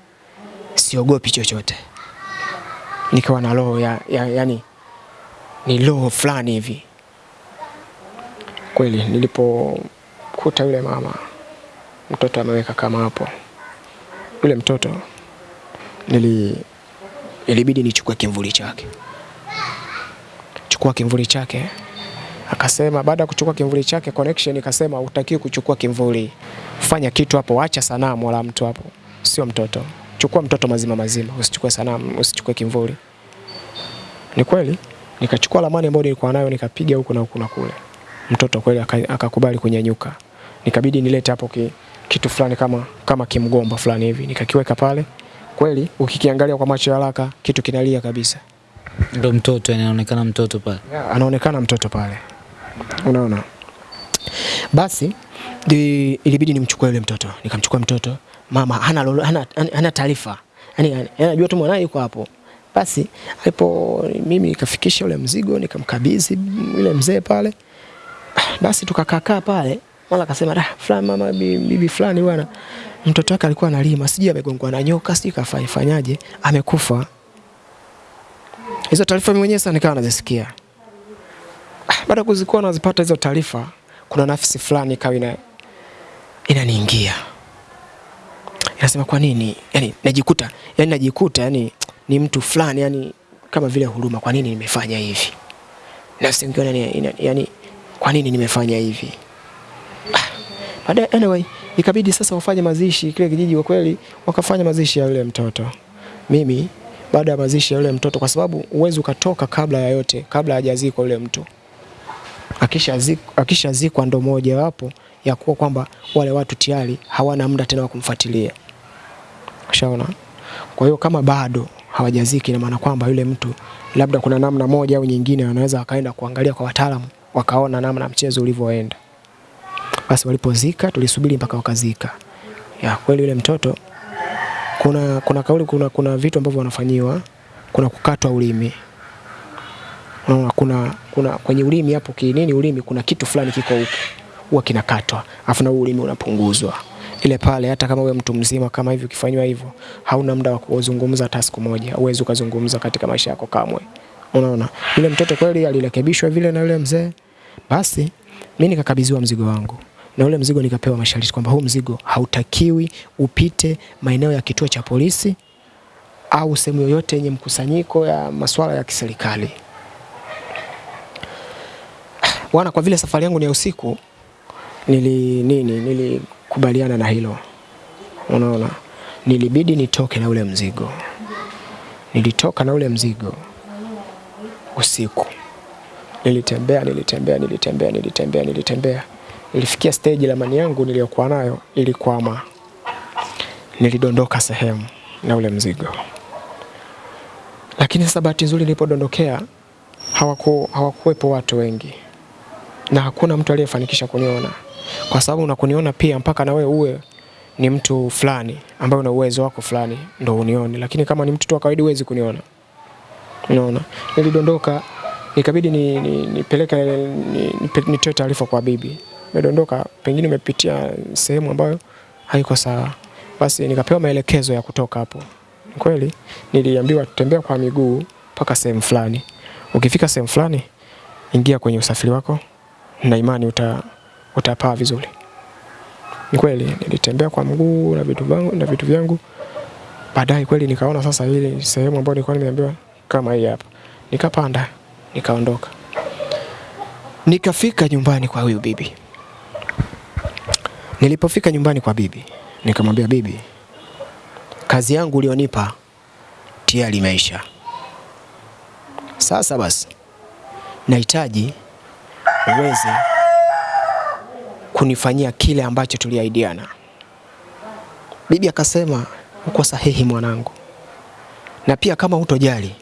Speaker 1: siogopi chochote, nikawa na roho ya, ya, yani ni roho fulani hivi. Kweli nilipokuta yule mama mtoto ameweka kama hapo, yule mtoto nili ilibidi nichukue kimvuli chake, chukua kimvuli chake. Akasema baada ya kuchukua kimvuli chake connection ikasema, utakiwi kuchukua kimvuli, fanya kitu hapo, acha sanamu wala mtu hapo, sio mtoto, chukua mtoto mazima mazima, usichukue sanamu, usichukue kimvuli. Ni kweli? Nikachukua lamani ambayo nilikuwa nayo nikapiga huku na huku na kule, mtoto kweli akakubali kunyanyuka, nikabidi nilete hapo ki, kitu fulani kama, kama kimgomba fulani hivi. Nikakiweka pale. Kweli ukikiangalia kwa macho ya haraka kitu kinalia kabisa.
Speaker 2: Ndio mtoto anaonekana mtoto pale,
Speaker 1: yeah, anaonekana mtoto pale, unaona. Basi di, ilibidi nimchukue yule mtoto, nikamchukua mtoto. Mama hana, hana, hana taarifa, yani anajua tu mwanae yuko hapo. Basi alipo mimi nikafikisha ule mzigo nikamkabidhi yule mzee pale, basi tukakaa pale, mara akasema da fulani, mama bibi fulani bwana mtoto wake alikuwa analima, sijui amegongwa na nyoka, sijui kafanyaje, amekufa. Hizo taarifa mwenyewe sana nikawa nazisikia. Baada ya kuzikuwa nazipata hizo taarifa, kuna nafsi fulani ikawa inaniingia, inasema kwa nini, yani najikuta, yani najikuta, yani ni mtu fulani, yani kama vile huruma, kwa nini nimefanya hivi? Nafsi ingine yani, kwa nini nimefanya hivi? Baadaye anyway, ikabidi sasa wafanye mazishi kile kijiji. Kwa kweli wakafanya mazishi ya yule mtoto. Mimi baada ya mazishi ya yule mtoto, kwa sababu uwezi ukatoka kabla ya yote, kabla hajazikwa yule mtu. Akishazikwa akishazikwa ndo moja wapo ya kuwa kwamba wale watu tayari hawana muda tena wa kumfuatilia. Ushaona? Kwa hiyo kama bado hawajaziki, na maana kwamba yule mtu labda kuna namna moja au nyingine wanaweza wakaenda kuangalia kwa wataalamu, wakaona namna mchezo ulivyoenda. Basi walipozika, tulisubiri mpaka wakazika. Ya kweli yule mtoto kuna kuna kauli, kuna, kuna vitu ambavyo wanafanyiwa, kuna kukatwa ulimi. Unaona, kuna kuna kwenye ulimi hapo kinini, ulimi kuna kitu fulani kiko huko huwa kinakatwa, afu na ulimi unapunguzwa ile pale. Hata kama wewe mtu mzima kama hivi ukifanywa hivyo, hauna muda wa kuzungumza hata siku moja, uweze ukazungumza katika maisha yako kamwe. Unaona, yule mtoto kweli alirekebishwa vile na yule mzee. Basi mimi nikakabidhiwa mzigo wangu na ule mzigo nikapewa masharti kwamba huu mzigo hautakiwi upite maeneo ya kituo cha polisi au sehemu yoyote yenye mkusanyiko ya masuala ya kiserikali. Bwana, kwa vile safari yangu ni ya usiku, nili nini nilikubaliana na hilo. Unaona, nilibidi nitoke na ule mzigo. Nilitoka na ule mzigo usiku, nilitembea nilitembea nilitembea nilitembea nilitembea, nilifikia stage lamani yangu niliyokuwa nayo ilikwama, nilidondoka sehemu na ule mzigo. Lakini sasa bahati nzuri nilipodondokea hawaku hawakuwepo watu wengi na hakuna mtu aliyefanikisha kuniona, kwa sababu unakuniona pia mpaka na wewe uwe ni mtu fulani ambaye una uwezo wako fulani ndo unione, lakini kama ni mtu tu wa kawaida huwezi kuniona. Unaona, nilidondoka ikabidi ni, ni, nipeleke ni, nitoe ni, ni taarifa kwa bibi, nimedondoka, pengine nimepitia sehemu ambayo haiko sawa. Basi nikapewa maelekezo ya kutoka hapo. Kweli niliambiwa tutembea kwa miguu mpaka sehemu fulani, ukifika sehemu fulani ingia kwenye usafiri wako na imani uta, utapaa vizuri. Ni kweli nilitembea kwa mguu na vitu vyangu, na vitu vyangu. Baadaye kweli nikaona sasa ile sehemu ambayo nilikuwa nimeambiwa kama hii hapa, nikapanda nikaondoka, nikafika nyumbani kwa huyu bibi. Nilipofika nyumbani kwa bibi, nikamwambia bibi, kazi yangu ulionipa tayari imeisha. Sasa basi nahitaji uweze kunifanyia kile ambacho tuliaidiana Bibi akasema uko sahihi mwanangu, na pia kama hutojali,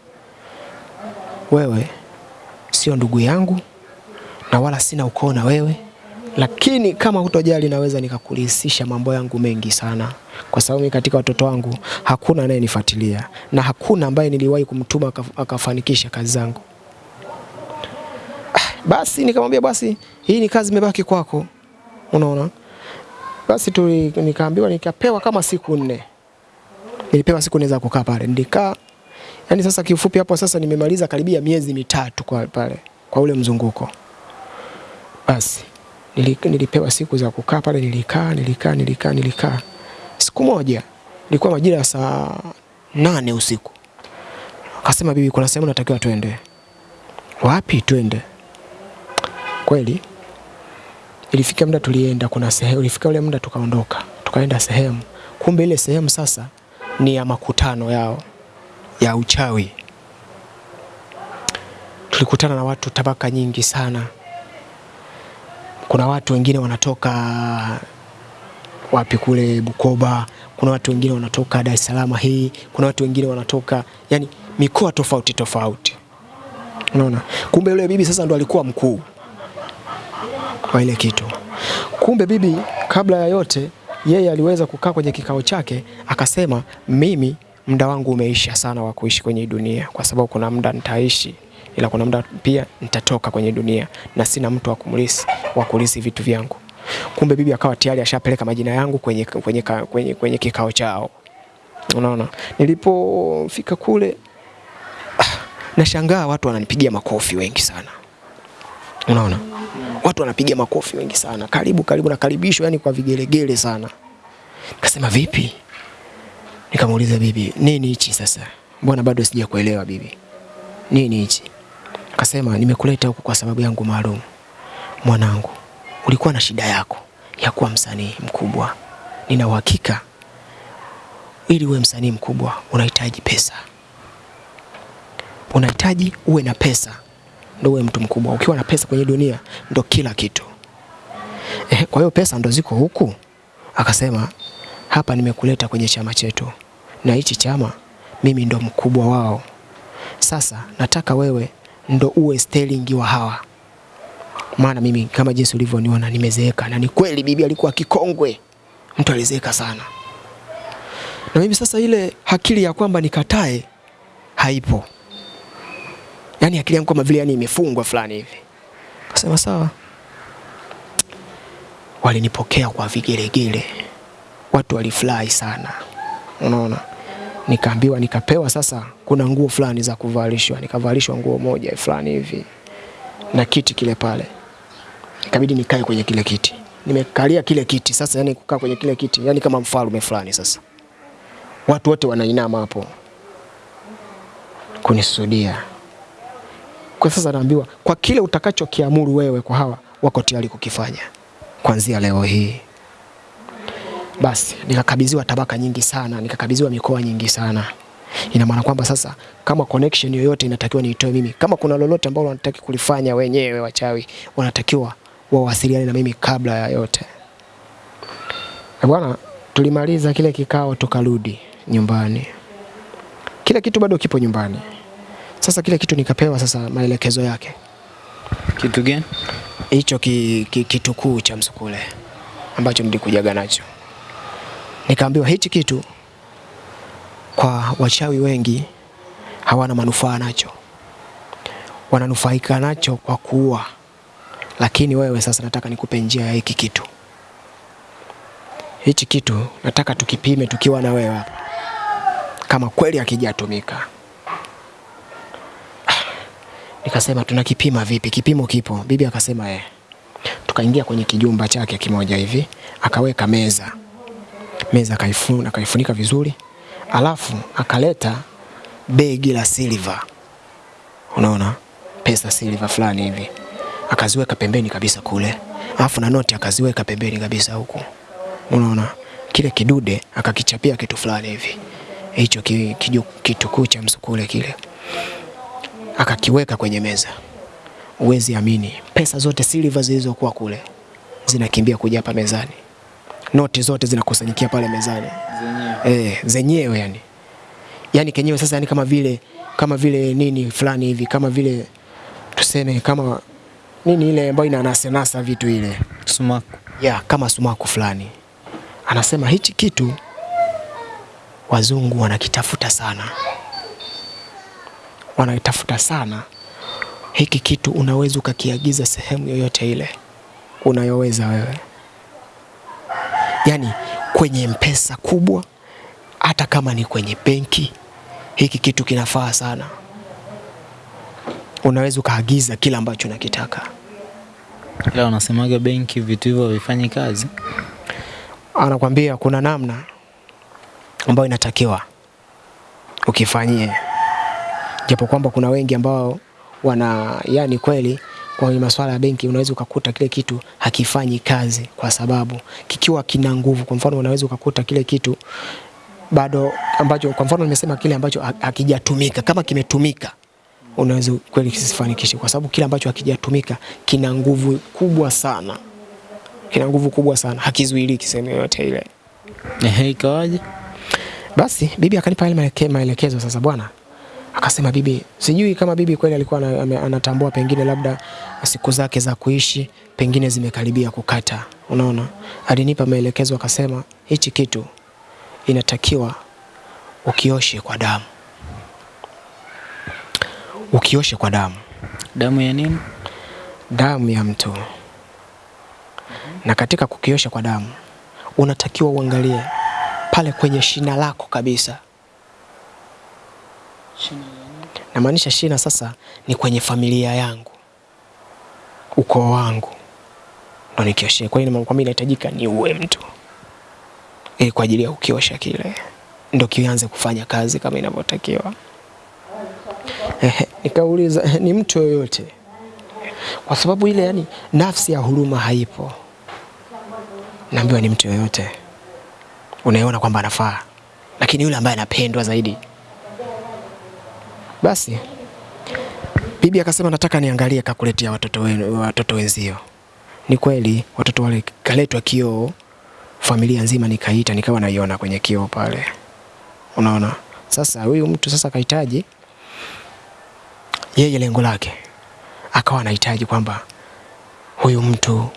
Speaker 1: wewe sio ndugu yangu na wala sina ukoo na wewe, lakini kama hutojali, naweza nikakurisisha mambo yangu mengi sana, kwa sababu katika watoto wangu hakuna anayenifuatilia na hakuna ambaye niliwahi kumtuma akaf- akafanikisha kazi zangu. Basi nikamwambia basi, hii ni kazi imebaki kwako, unaona. Basi tu nikaambiwa, nikapewa kama siku nne, nilipewa siku nne za kukaa pale, nilikaa. Yani sasa kiufupi hapo sasa nimemaliza karibia miezi mitatu kwa pale kwa ule mzunguko. Basi nilipewa siku za kukaa pale, nilikaa nilikaa nilikaa nilikaa. Siku moja ilikuwa majira ya saa nane usiku, akasema bibi, kuna sehemu natakiwa twende. Wapi twende? Kweli ilifika muda tulienda, kuna sehemu ilifika ule muda tukaondoka, tukaenda sehemu. Kumbe ile sehemu sasa ni ya makutano yao ya uchawi. Tulikutana na watu tabaka nyingi sana. Kuna watu wengine wanatoka wapi kule Bukoba, kuna watu wengine wanatoka Dar es Salaam hii, kuna watu wengine wanatoka yani mikoa tofauti tofauti. Unaona, kumbe yule bibi sasa ndo alikuwa mkuu wa ile kitu. Kumbe bibi, kabla ya yote, yeye aliweza kukaa kwenye kikao chake akasema, mimi muda wangu umeisha sana wa kuishi kwenye dunia, kwa sababu kuna muda nitaishi, ila kuna muda pia nitatoka kwenye dunia na sina mtu wa kumlisi wa kulisi vitu vyangu. Kumbe bibi akawa tayari ashapeleka majina yangu kwenye, kwenye, kwenye, kwenye kikao chao. Unaona, nilipofika kule nashangaa watu wananipigia makofi wengi sana. Unaona, watu wanapiga makofi wengi sana, karibu karibu, nakaribishwa yani kwa vigelegele sana. Nikasema vipi? Nikamuuliza bibi, nini hichi sasa? Mbona bado sija kuelewa bibi, nini hichi? Akasema nimekuleta huku kwa sababu yangu maalum. Mwanangu, ulikuwa na shida yako, ya kuwa msanii mkubwa. Nina uhakika ili uwe msanii mkubwa unahitaji pesa, unahitaji uwe na pesa ndo uwe mtu mkubwa. Ukiwa na pesa kwenye dunia ndo kila kitu. Eh, kwa hiyo pesa ndo ziko huku. Akasema hapa nimekuleta kwenye chama chetu, na hichi chama mimi ndo mkubwa wao. Sasa nataka wewe ndo uwe sterling wa hawa, maana mimi kama jinsi ulivyoniona nimezeeka, na ni kweli bibi alikuwa kikongwe, mtu alizeeka sana, na mimi sasa ile akili ya kwamba nikatae haipo, yaani akili yangu kama vile yani imefungwa fulani hivi. Kasema sawa, walinipokea kwa vigelegele, watu walifurahi sana, unaona. Nikaambiwa, nikapewa sasa, kuna nguo fulani za kuvalishwa, nikavalishwa nguo moja fulani hivi na kiti kile pale, ikabidi nikae kwenye kile kiti. Nimekalia kile kiti sasa, yani kukaa kwenye kile kiti, yani kama mfalme fulani. Sasa watu wote wanainama hapo kunisudia. Kwa sasa naambiwa, kwa kile utakachokiamuru wewe kwa hawa, wako tayari kukifanya kuanzia leo hii. Basi nikakabidhiwa tabaka nyingi sana, nikakabidhiwa mikoa nyingi sana. Ina maana kwamba sasa kama connection yoyote inatakiwa niitoe mimi, kama kuna lolote ambalo wanataka kulifanya wenyewe wachawi, wanatakiwa wawasiliane na mimi kabla ya yote. Bwana, tulimaliza kile kikao tukarudi nyumbani. Kile kitu bado kipo nyumbani. Sasa kile kitu nikapewa sasa maelekezo yake,
Speaker 2: Kitu gani?
Speaker 1: hicho ki, ki, kitu kuu cha msukule ambacho nilikujaga nacho. Nikaambiwa hichi kitu kwa wachawi wengi hawana manufaa nacho, wananufaika nacho kwa kuua, lakini wewe sasa nataka nikupe njia ya hiki kitu. Hichi kitu nataka tukipime tukiwa na wewe hapa, kama kweli hakijatumika. Nikasema tunakipima vipi? Kipimo kipo. Bibi akasema eh. Tukaingia kwenye kijumba chake kimoja hivi, akaweka meza. Meza akaifunika vizuri, alafu akaleta begi la silver, unaona, pesa silver fulani hivi, akaziweka pembeni kabisa kule, alafu na noti akaziweka pembeni kabisa huku, unaona. Kile kidude akakichapia kitu fulani hivi, hicho ki- kitukuu cha msukule kile akakiweka kwenye meza. Uwezi amini, pesa zote silver zilizokuwa kule zinakimbia kuja hapa mezani, noti zote zinakusanyikia pale mezani zenyewe, eh, zenyewe yani, yani kenyewe sasa, yani kama vile kama vile nini fulani hivi, kama vile tuseme kama nini ile ambayo inanasanasa vitu ile
Speaker 2: Sumaku.
Speaker 1: ya kama sumaku fulani. Anasema hichi kitu wazungu wanakitafuta sana, wanakitafuta sana. Hiki kitu unaweza ukakiagiza sehemu yoyote ile unayoweza wewe, yaani kwenye mpesa kubwa, hata kama ni kwenye benki, hiki kitu kinafaa sana. Unaweza ukaagiza kila ambacho unakitaka.
Speaker 2: Ila wanasemaga benki vitu hivyo havifanyi kazi.
Speaker 1: anakwambia kuna namna ambayo inatakiwa ukifanyie, japo kwamba kuna wengi ambao wana yani kweli kwenye masuala ya benki unaweza ukakuta kile kitu hakifanyi kazi, kwa sababu kikiwa kina nguvu. Kwa mfano, unaweza ukakuta kile kitu bado ambacho, kwa mfano nimesema kile ambacho hakijatumika, kama kimetumika unaweza kweli kisifanikishe, kwa sababu kile ambacho hakijatumika kina nguvu kubwa sana, kina nguvu kubwa sana, hakizuiliki sehemu yoyote ile.
Speaker 2: Ehe, ikawaje?
Speaker 1: Basi bibi akanipa ile maelekezo. Sasa bwana akasema, bibi, sijui kama bibi kweli alikuwa anatambua pengine labda siku zake za kuishi pengine zimekaribia kukata. Unaona, alinipa maelekezo akasema, hichi kitu inatakiwa ukioshe kwa damu, ukioshe kwa damu,
Speaker 2: Damu ya nini?
Speaker 1: damu ya mtu. Na katika kukiosha kwa damu unatakiwa uangalie pale kwenye shina lako kabisa. Namaanisha shina sasa ni kwenye familia yangu, ukoo wangu, ndo nikioshe. Kwa hiyo kwamba inahitajika ni uwe mtu ili kwa ajili ya kukiosha kile, ndo kianze kufanya kazi kama inavyotakiwa. Nikauliza ni mtu yoyote, kwa sababu ile yani nafsi ya huruma haipo. naambiwa ni mtu yoyote unaona kwamba anafaa, lakini yule ambaye anapendwa zaidi. Basi bibi akasema, nataka niangalie kakuletea watoto wenu, watoto wenzio. Ni kweli watoto wale kaletwa kioo, familia nzima nikaita, nikawa naiona kwenye kioo pale, unaona. Sasa huyu mtu sasa kahitaji yeye, lengo lake akawa anahitaji kwamba huyu mtu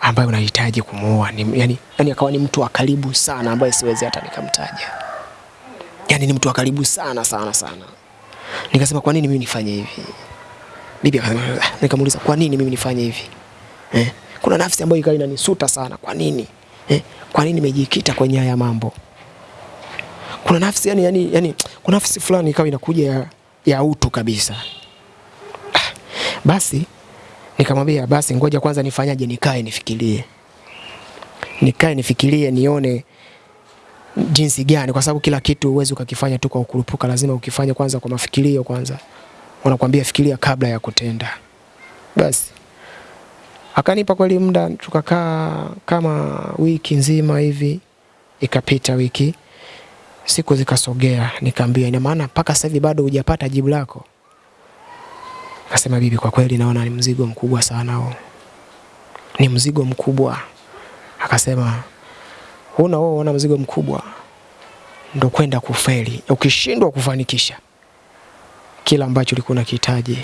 Speaker 1: ambaye unahitaji kumuoa ni, yani, yani akawa ni mtu wa karibu sana ambaye siwezi hata nikamtaja, yani ni mtu wa karibu sana sana sana. Nikasema kwa nini mimi nifanye hivi? Bibi akasema, nikamuuliza kwa nini mimi nifanye hivi eh? Kuna nafsi ambayo ikawa inanisuta sana, kwa nini eh? Kwa nini nimejikita kwenye haya mambo? Kuna nafsi yani, yani, yani kuna nafsi fulani ikawa inakuja ya, ya utu kabisa. Basi nikamwambia basi ngoja kwanza nifanyaje, nikae nifikirie, nikae nifikirie, nione jinsi gani, kwa sababu kila kitu huwezi ukakifanya tu kwa ukurupuka, lazima ukifanye kwanza kwa mafikirio kwanza. Unakwambia fikiria kabla ya kutenda. Basi akanipa kweli muda, tukakaa kama wiki nzima hivi, ikapita wiki, siku zikasogea, nikaambia ina maana mpaka sasa hivi bado hujapata jibu lako? Akasema bibi, kwa kweli naona ni mzigo mkubwa sana huo, ni mzigo mkubwa. Akasema huna wewe, una mzigo mkubwa, ndo kwenda kufeli. Ukishindwa kufanikisha kila ambacho ulikuwa unakihitaji,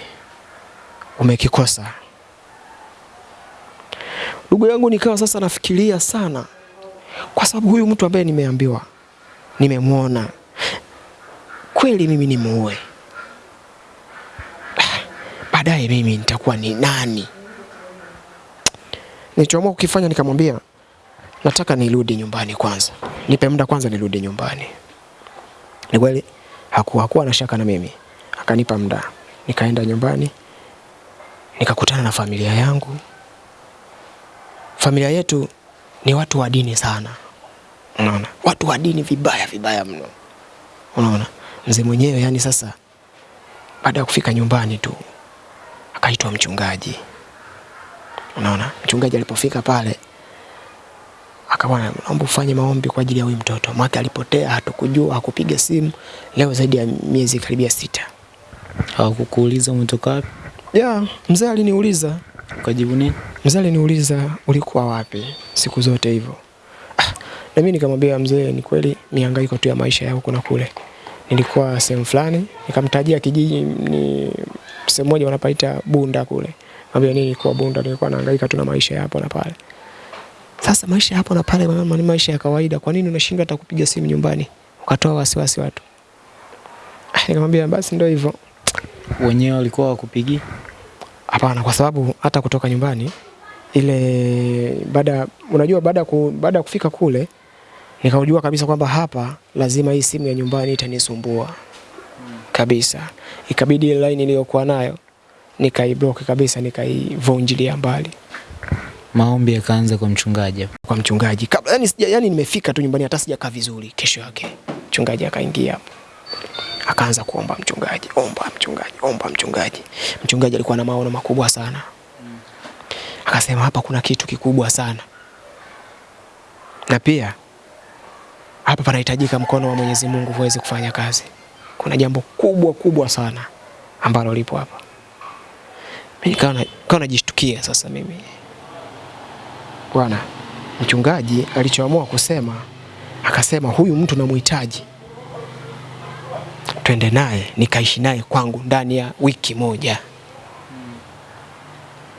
Speaker 1: umekikosa. Ndugu yangu, nikawa sasa nafikiria sana, kwa sababu huyu mtu ambaye nimeambiwa, nimemwona kweli, mimi nimuue baadaye mimi nitakuwa ni nani? Nilichoamua kukifanya nikamwambia, nataka nirudi nyumbani kwanza, nipe muda kwanza nirudi nyumbani. Ni kweli hakuwa hakuwa na shaka na mimi, akanipa muda, nikaenda nyumbani, nikakutana na familia yangu. Familia yetu ni watu wa dini sana, unaona, watu wa dini vibaya vibaya mno, unaona. Mzee mwenyewe yani, sasa baada ya kufika nyumbani tu akaitwa mchungaji. Unaona, mchungaji alipofika pale akawa naomba ufanye maombi kwa ajili ya huyu mtoto, maana alipotea, hatukujua, hakupiga simu leo zaidi ya miezi karibia sita.
Speaker 2: Hawakukuuliza umetoka wapi?
Speaker 1: Ya, mzee aliniuliza,
Speaker 2: Ukajibu nini?
Speaker 1: mzee aliniuliza ulikuwa wapi siku zote hivyo. Ah, na mimi nikamwambia mzee, ni kweli mihangaiko tu ya maisha ya huko na kule. Nilikuwa sehemu fulani, nikamtajia kijiji ni sehemu moja wanapaita Bunda kule. Mwambia nini kwa Bunda, nilikuwa nahangaika tu na maisha ya hapo na pale. Sasa maisha hapo na pale mama, ni maisha ya kawaida. Kwa nini unashindwa hata kupiga simu nyumbani ukatoa wasiwasi watu? Ah, Nikamwambia basi ndio hivyo.
Speaker 2: Wenyewe walikuwa wakupigi?
Speaker 1: Hapana, kwa sababu hata kutoka nyumbani ile baada, unajua baada ya ku, baada kufika kule nikaujua kabisa kwamba hapa lazima hii simu ya nyumbani itanisumbua kabisa. Ikabidi ile line iliyokuwa nayo nikaiblock kabisa, nikaivunjilia mbali
Speaker 2: Maombi yakaanza kwa mchungaji
Speaker 1: kwa mchungaji. Kabla yani, sija, yani nimefika tu nyumbani hata sijakaa vizuri. Kesho yake mchungaji akaingia hapo, akaanza kuomba mchungaji, omba mchungaji, omba mchungaji. Mchungaji alikuwa na maono makubwa sana, akasema hapa kuna kitu kikubwa sana, na pia hapa panahitajika mkono wa Mwenyezi Mungu uweze kufanya kazi. Kuna jambo kubwa kubwa sana ambalo lipo hapa. Mimi nikawa najishtukia sasa mimi bwana mchungaji alichoamua kusema akasema huyu mtu namhitaji. Twende naye nikaishi naye kwangu ndani ya wiki moja.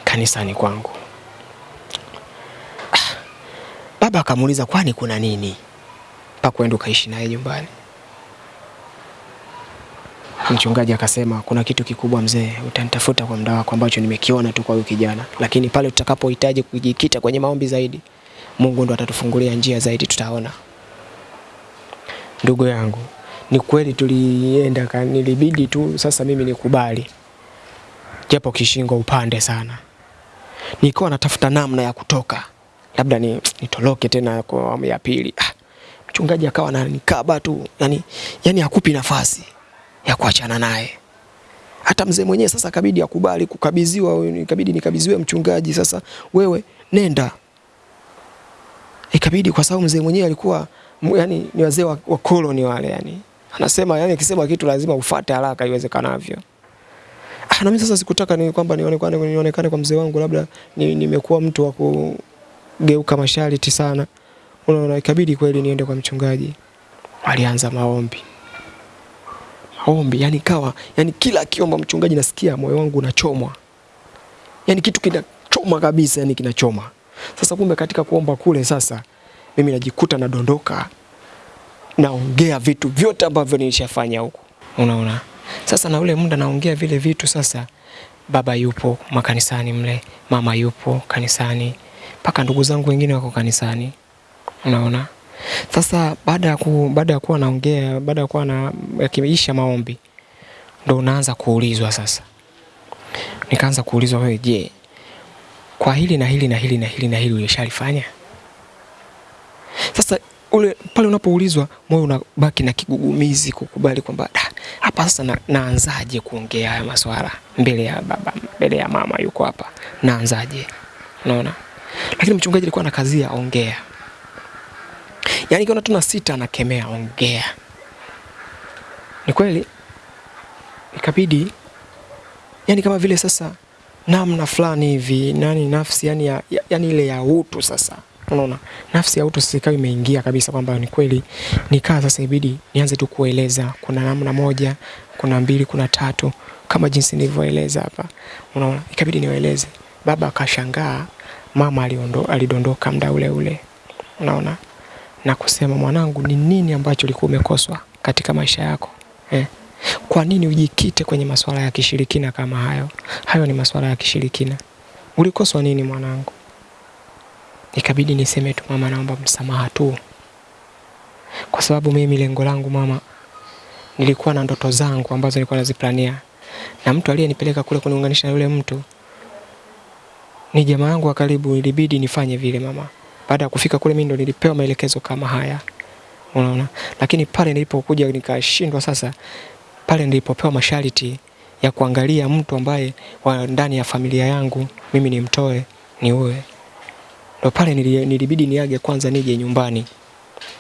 Speaker 1: Kanisani kwangu. Ah, baba akamuuliza kwani kuna nini? Mpaka uende ukaishi naye nyumbani mchungaji akasema kuna kitu kikubwa mzee utanitafuta kwa muda wako ambacho nimekiona tu kwa huyu kijana. Lakini pale tutakapohitaji kujikita kwenye maombi zaidi mungu ndo atatufungulia njia zaidi tutaona. Ndugu yangu ni kweli tulienda nilibidi tu sasa mimi nikubali. Japo kishingo upande sana. Nilikuwa natafuta namna ya kutoka. Labda ni, nitoroke tena kwa awamu ya pili. Ah, mchungaji akawa ananikaba tu. Yani, yani hakupi nafasi ya kuachana naye. Hata mzee mwenyewe sasa kabidi akubali kukabidhiwa ikabidi nikabidhiwe mchungaji. Sasa wewe nenda. Ikabidi kwa sababu mzee mwenyewe alikuwa yani ni wazee wa, wa koloni wale yani. Anasema yani akisema kitu lazima ufate haraka iwezekanavyo. Ah, na mimi sasa sikutaka ni kwamba nionekane nionekane kwa mzee wangu labda nimekuwa ni- mtu wa kugeuka masharti sana. Unaona ikabidi kweli niende kwa mchungaji. Alianza maombi maombi yani kawa yani kila akiomba mchungaji nasikia moyo wangu unachomwa. Yani kitu kinachoma kabisa yani kinachoma. Sasa kumbe katika kuomba kule sasa mimi najikuta nadondoka naongea vitu vyote ambavyo nilishafanya huko unaona? Sasa na ule muda naongea vile vitu sasa baba yupo makanisani mle mama yupo kanisani mpaka ndugu zangu wengine wako kanisani. Unaona sasa baada ya ku, baada ya kuwa naongea baada ya kuwa na yakiisha maombi ndo unaanza kuulizwa sasa. Nikaanza kuulizwa wewe je kwa hili na hili na hili na hili na hili ulishalifanya? Sasa ule pale unapoulizwa moyo unabaki na kigugumizi kukubali kwamba "Ah, hapa sasa na, naanzaje kuongea haya maswala? Mbele ya baba mbele ya mama yuko hapa. Naanzaje? Unaona? Lakini mchungaji alikuwa na kazi ya ongea yaani kiona tuna sita anakemea ongea. Ni kweli? Ikabidi yani kama vile sasa namna fulani hivi nani nafsi yani, ya, ya, yani ile ya utu sasa. Unaona? Nafsi ya utu sasa ikawa imeingia kabisa kwamba ni kweli nikaa sasa ibidi nianze tu kueleza. Kuna namna moja kuna mbili kuna tatu kama jinsi nilivyoeleza hapa. Unaona? Ikabidi niwaeleze. Baba akashangaa mama aliondo, alidondoka mda ule ule. Unaona na kusema mwanangu ni nini ambacho ulikuwa umekoswa katika maisha yako eh? kwa nini ujikite kwenye masuala ya kishirikina kama hayo? Hayo ni masuala ya kishirikina. Ulikoswa nini mwanangu? Ikabidi niseme tu mama naomba msamaha tu. Kwa sababu mimi lengo langu mama nilikuwa na ndoto zangu ambazo nilikuwa naziplania. Na mtu aliyenipeleka kule kuniunganisha yule mtu ni jamaa yangu wa karibu ilibidi nifanye vile mama baada ya kufika kule mimi ndo nilipewa maelekezo kama haya. Unaona? Lakini pale nilipokuja nikashindwa sasa pale nilipopewa masharti ya kuangalia mtu ambaye wa ndani ya familia yangu mimi nimtoe niue. Ndo pale nili- nilibidi niage kwanza nije nyumbani.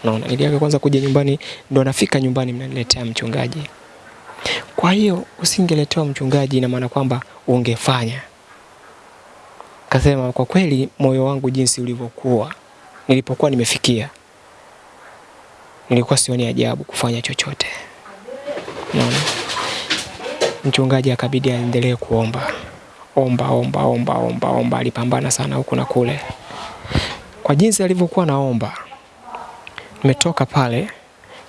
Speaker 1: Naona niliaga kwanza kuja nyumbani ndo nafika nyumbani mnaniletea mchungaji. Kwa hiyo usingeletewa mchungaji ina maana kwamba ungefanya kasema kwa kweli moyo wangu jinsi ulivyokuwa nilipokuwa nimefikia nilikuwa sioni ajabu kufanya chochote. Naona mchungaji akabidi aendelee kuomba. Omba omba omba omba omba alipambana sana huku na kule. Kwa jinsi alivyokuwa naomba nimetoka pale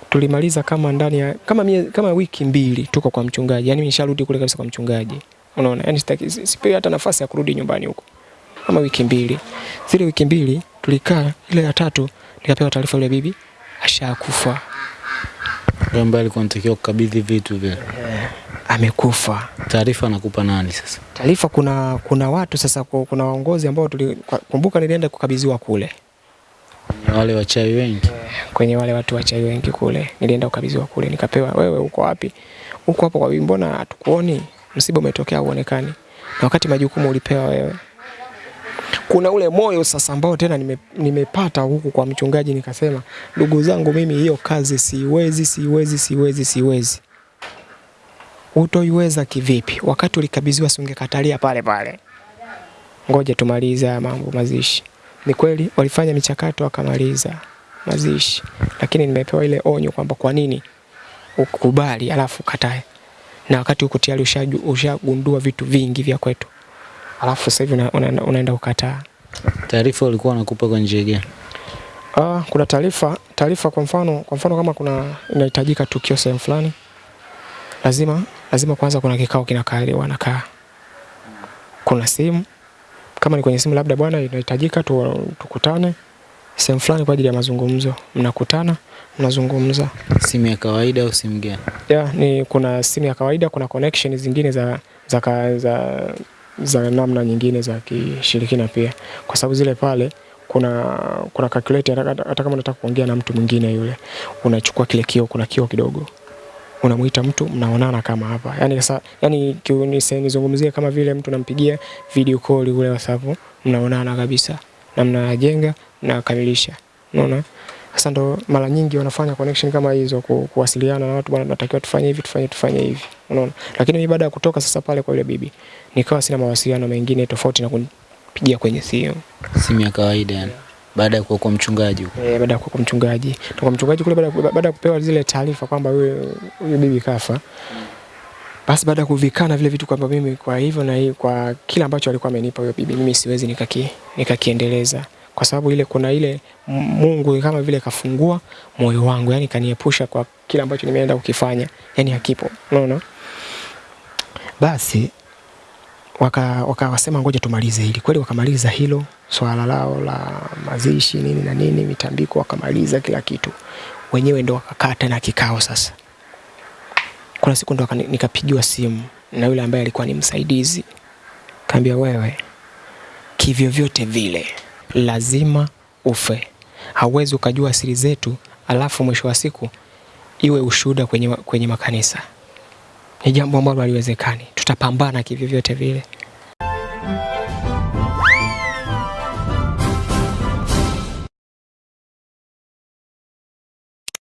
Speaker 1: tulimaliza kama ndani ya kama, mie, kama wiki mbili tuko kwa mchungaji yani nisharudi kule kabisa kwa mchungaji. Unaona yani sitaki sipewi hata nafasi ya kurudi nyumbani huko kama wiki mbili zile wiki mbili tulikaa ile ya tatu nikapewa taarifa yule bibi ashakufa
Speaker 2: Yule ambaye alikuwa anatakiwa kukabidhi vitu vile. Yeah.
Speaker 1: amekufa
Speaker 2: Taarifa anakupa nani sasa?
Speaker 1: taarifa kuna kuna watu sasa ku- kuna waongozi ambao tulikumbuka, nilienda kukabidhiwa kule
Speaker 2: Ni wale wachawi wengi.
Speaker 1: kwenye wale watu wachai wengi kule nilienda kukabidhiwa kule nikapewa wewe uko wapi uko hapo kwa bibi, mbona hatukuoni msiba umetokea uonekani na wakati majukumu ulipewa wewe kuna ule moyo sasa ambao tena nime, nimepata huku kwa mchungaji nikasema ndugu zangu mimi hiyo kazi siwezi siwezi siwezi siwezi. Utoiweza kivipi? Wakati ulikabidhiwa si pale pale. Ngoja tumalize haya mambo mazishi. Ni kweli walifanya michakato wakamaliza mazishi. Lakini nimepewa ile onyo kwamba kwa nini ukubali alafu ukatae. Na wakati huko tayari ushagundua vitu vingi vya kwetu alafu sasa hivi unaenda una, una, ukataa
Speaker 2: Taarifa walikuwa wanakupa kwa njia gani?
Speaker 1: Ah, kuna taarifa taarifa kwa mfano kwa mfano kama kuna inahitajika tukio sehemu fulani lazima lazima kwanza kuna kikao kinakaliwa wanakaa kuna simu kama ni kwenye simu labda bwana inahitajika tu, tukutane sehemu fulani kwa ajili ya mazungumzo mnakutana mnazungumza
Speaker 2: Simu ya kawaida au simu gani?
Speaker 1: yeah, ni kuna simu ya kawaida kuna connection zingine za za, za, za za namna nyingine za kishirikina pia. Kwa sababu zile pale kuna kuna calculator hata, kama unataka kuongea na mtu mwingine yule unachukua kile kio kuna kio kidogo. Unamuita mtu mnaonana kama hapa. Yani sasa yani nizungumzie kama vile mtu nampigia video call ule WhatsApp mnaonana kabisa. Na mnajenga mnakamilisha. Unaona. Sasa ndo mara nyingi wanafanya connection kama hizo ku, kuwasiliana na watu, bwana, natakiwa tufanye hivi tufanye tufanye hivi, unaona. Lakini mimi baada ya kutoka sasa pale kwa yule bibi, nikawa sina mawasiliano mengine tofauti na kunipigia kwenye simu.
Speaker 2: Simu ya kawaida yani. Baada ya kuwa kwa mchungaji huko.
Speaker 1: Eh, baada ya kuwa kwa mchungaji na kwa mchungaji kule, baada baada ya kupewa zile taarifa kwamba huyo huyo bibi kafa, basi baada ya kuvikana vile vitu kwamba mimi kwa hivyo na hii, kwa kila ambacho alikuwa amenipa huyo bibi, mimi siwezi nikaki nikakiendeleza kwa sababu ile kuna ile Mungu kama vile kafungua moyo wangu, yani kaniepusha kwa kile ambacho nimeenda kukifanya, yani hakipo, unaona. Basi waka wakawasema ngoja tumalize hili. Kweli wakamaliza hilo swala lao la mazishi nini na nini, mitambiko, wakamaliza kila kitu. Wenyewe ndo wakakaa tena kikao sasa. Kuna siku ndo nikapigiwa simu na yule ambaye alikuwa ni msaidizi, kaambia wewe, kivyovyote vile lazima ufe, hauwezi ukajua siri zetu alafu mwisho wa siku iwe ushuhuda kwenye, kwenye makanisa. Ni jambo ambalo haliwezekani, tutapambana kivyovyote vile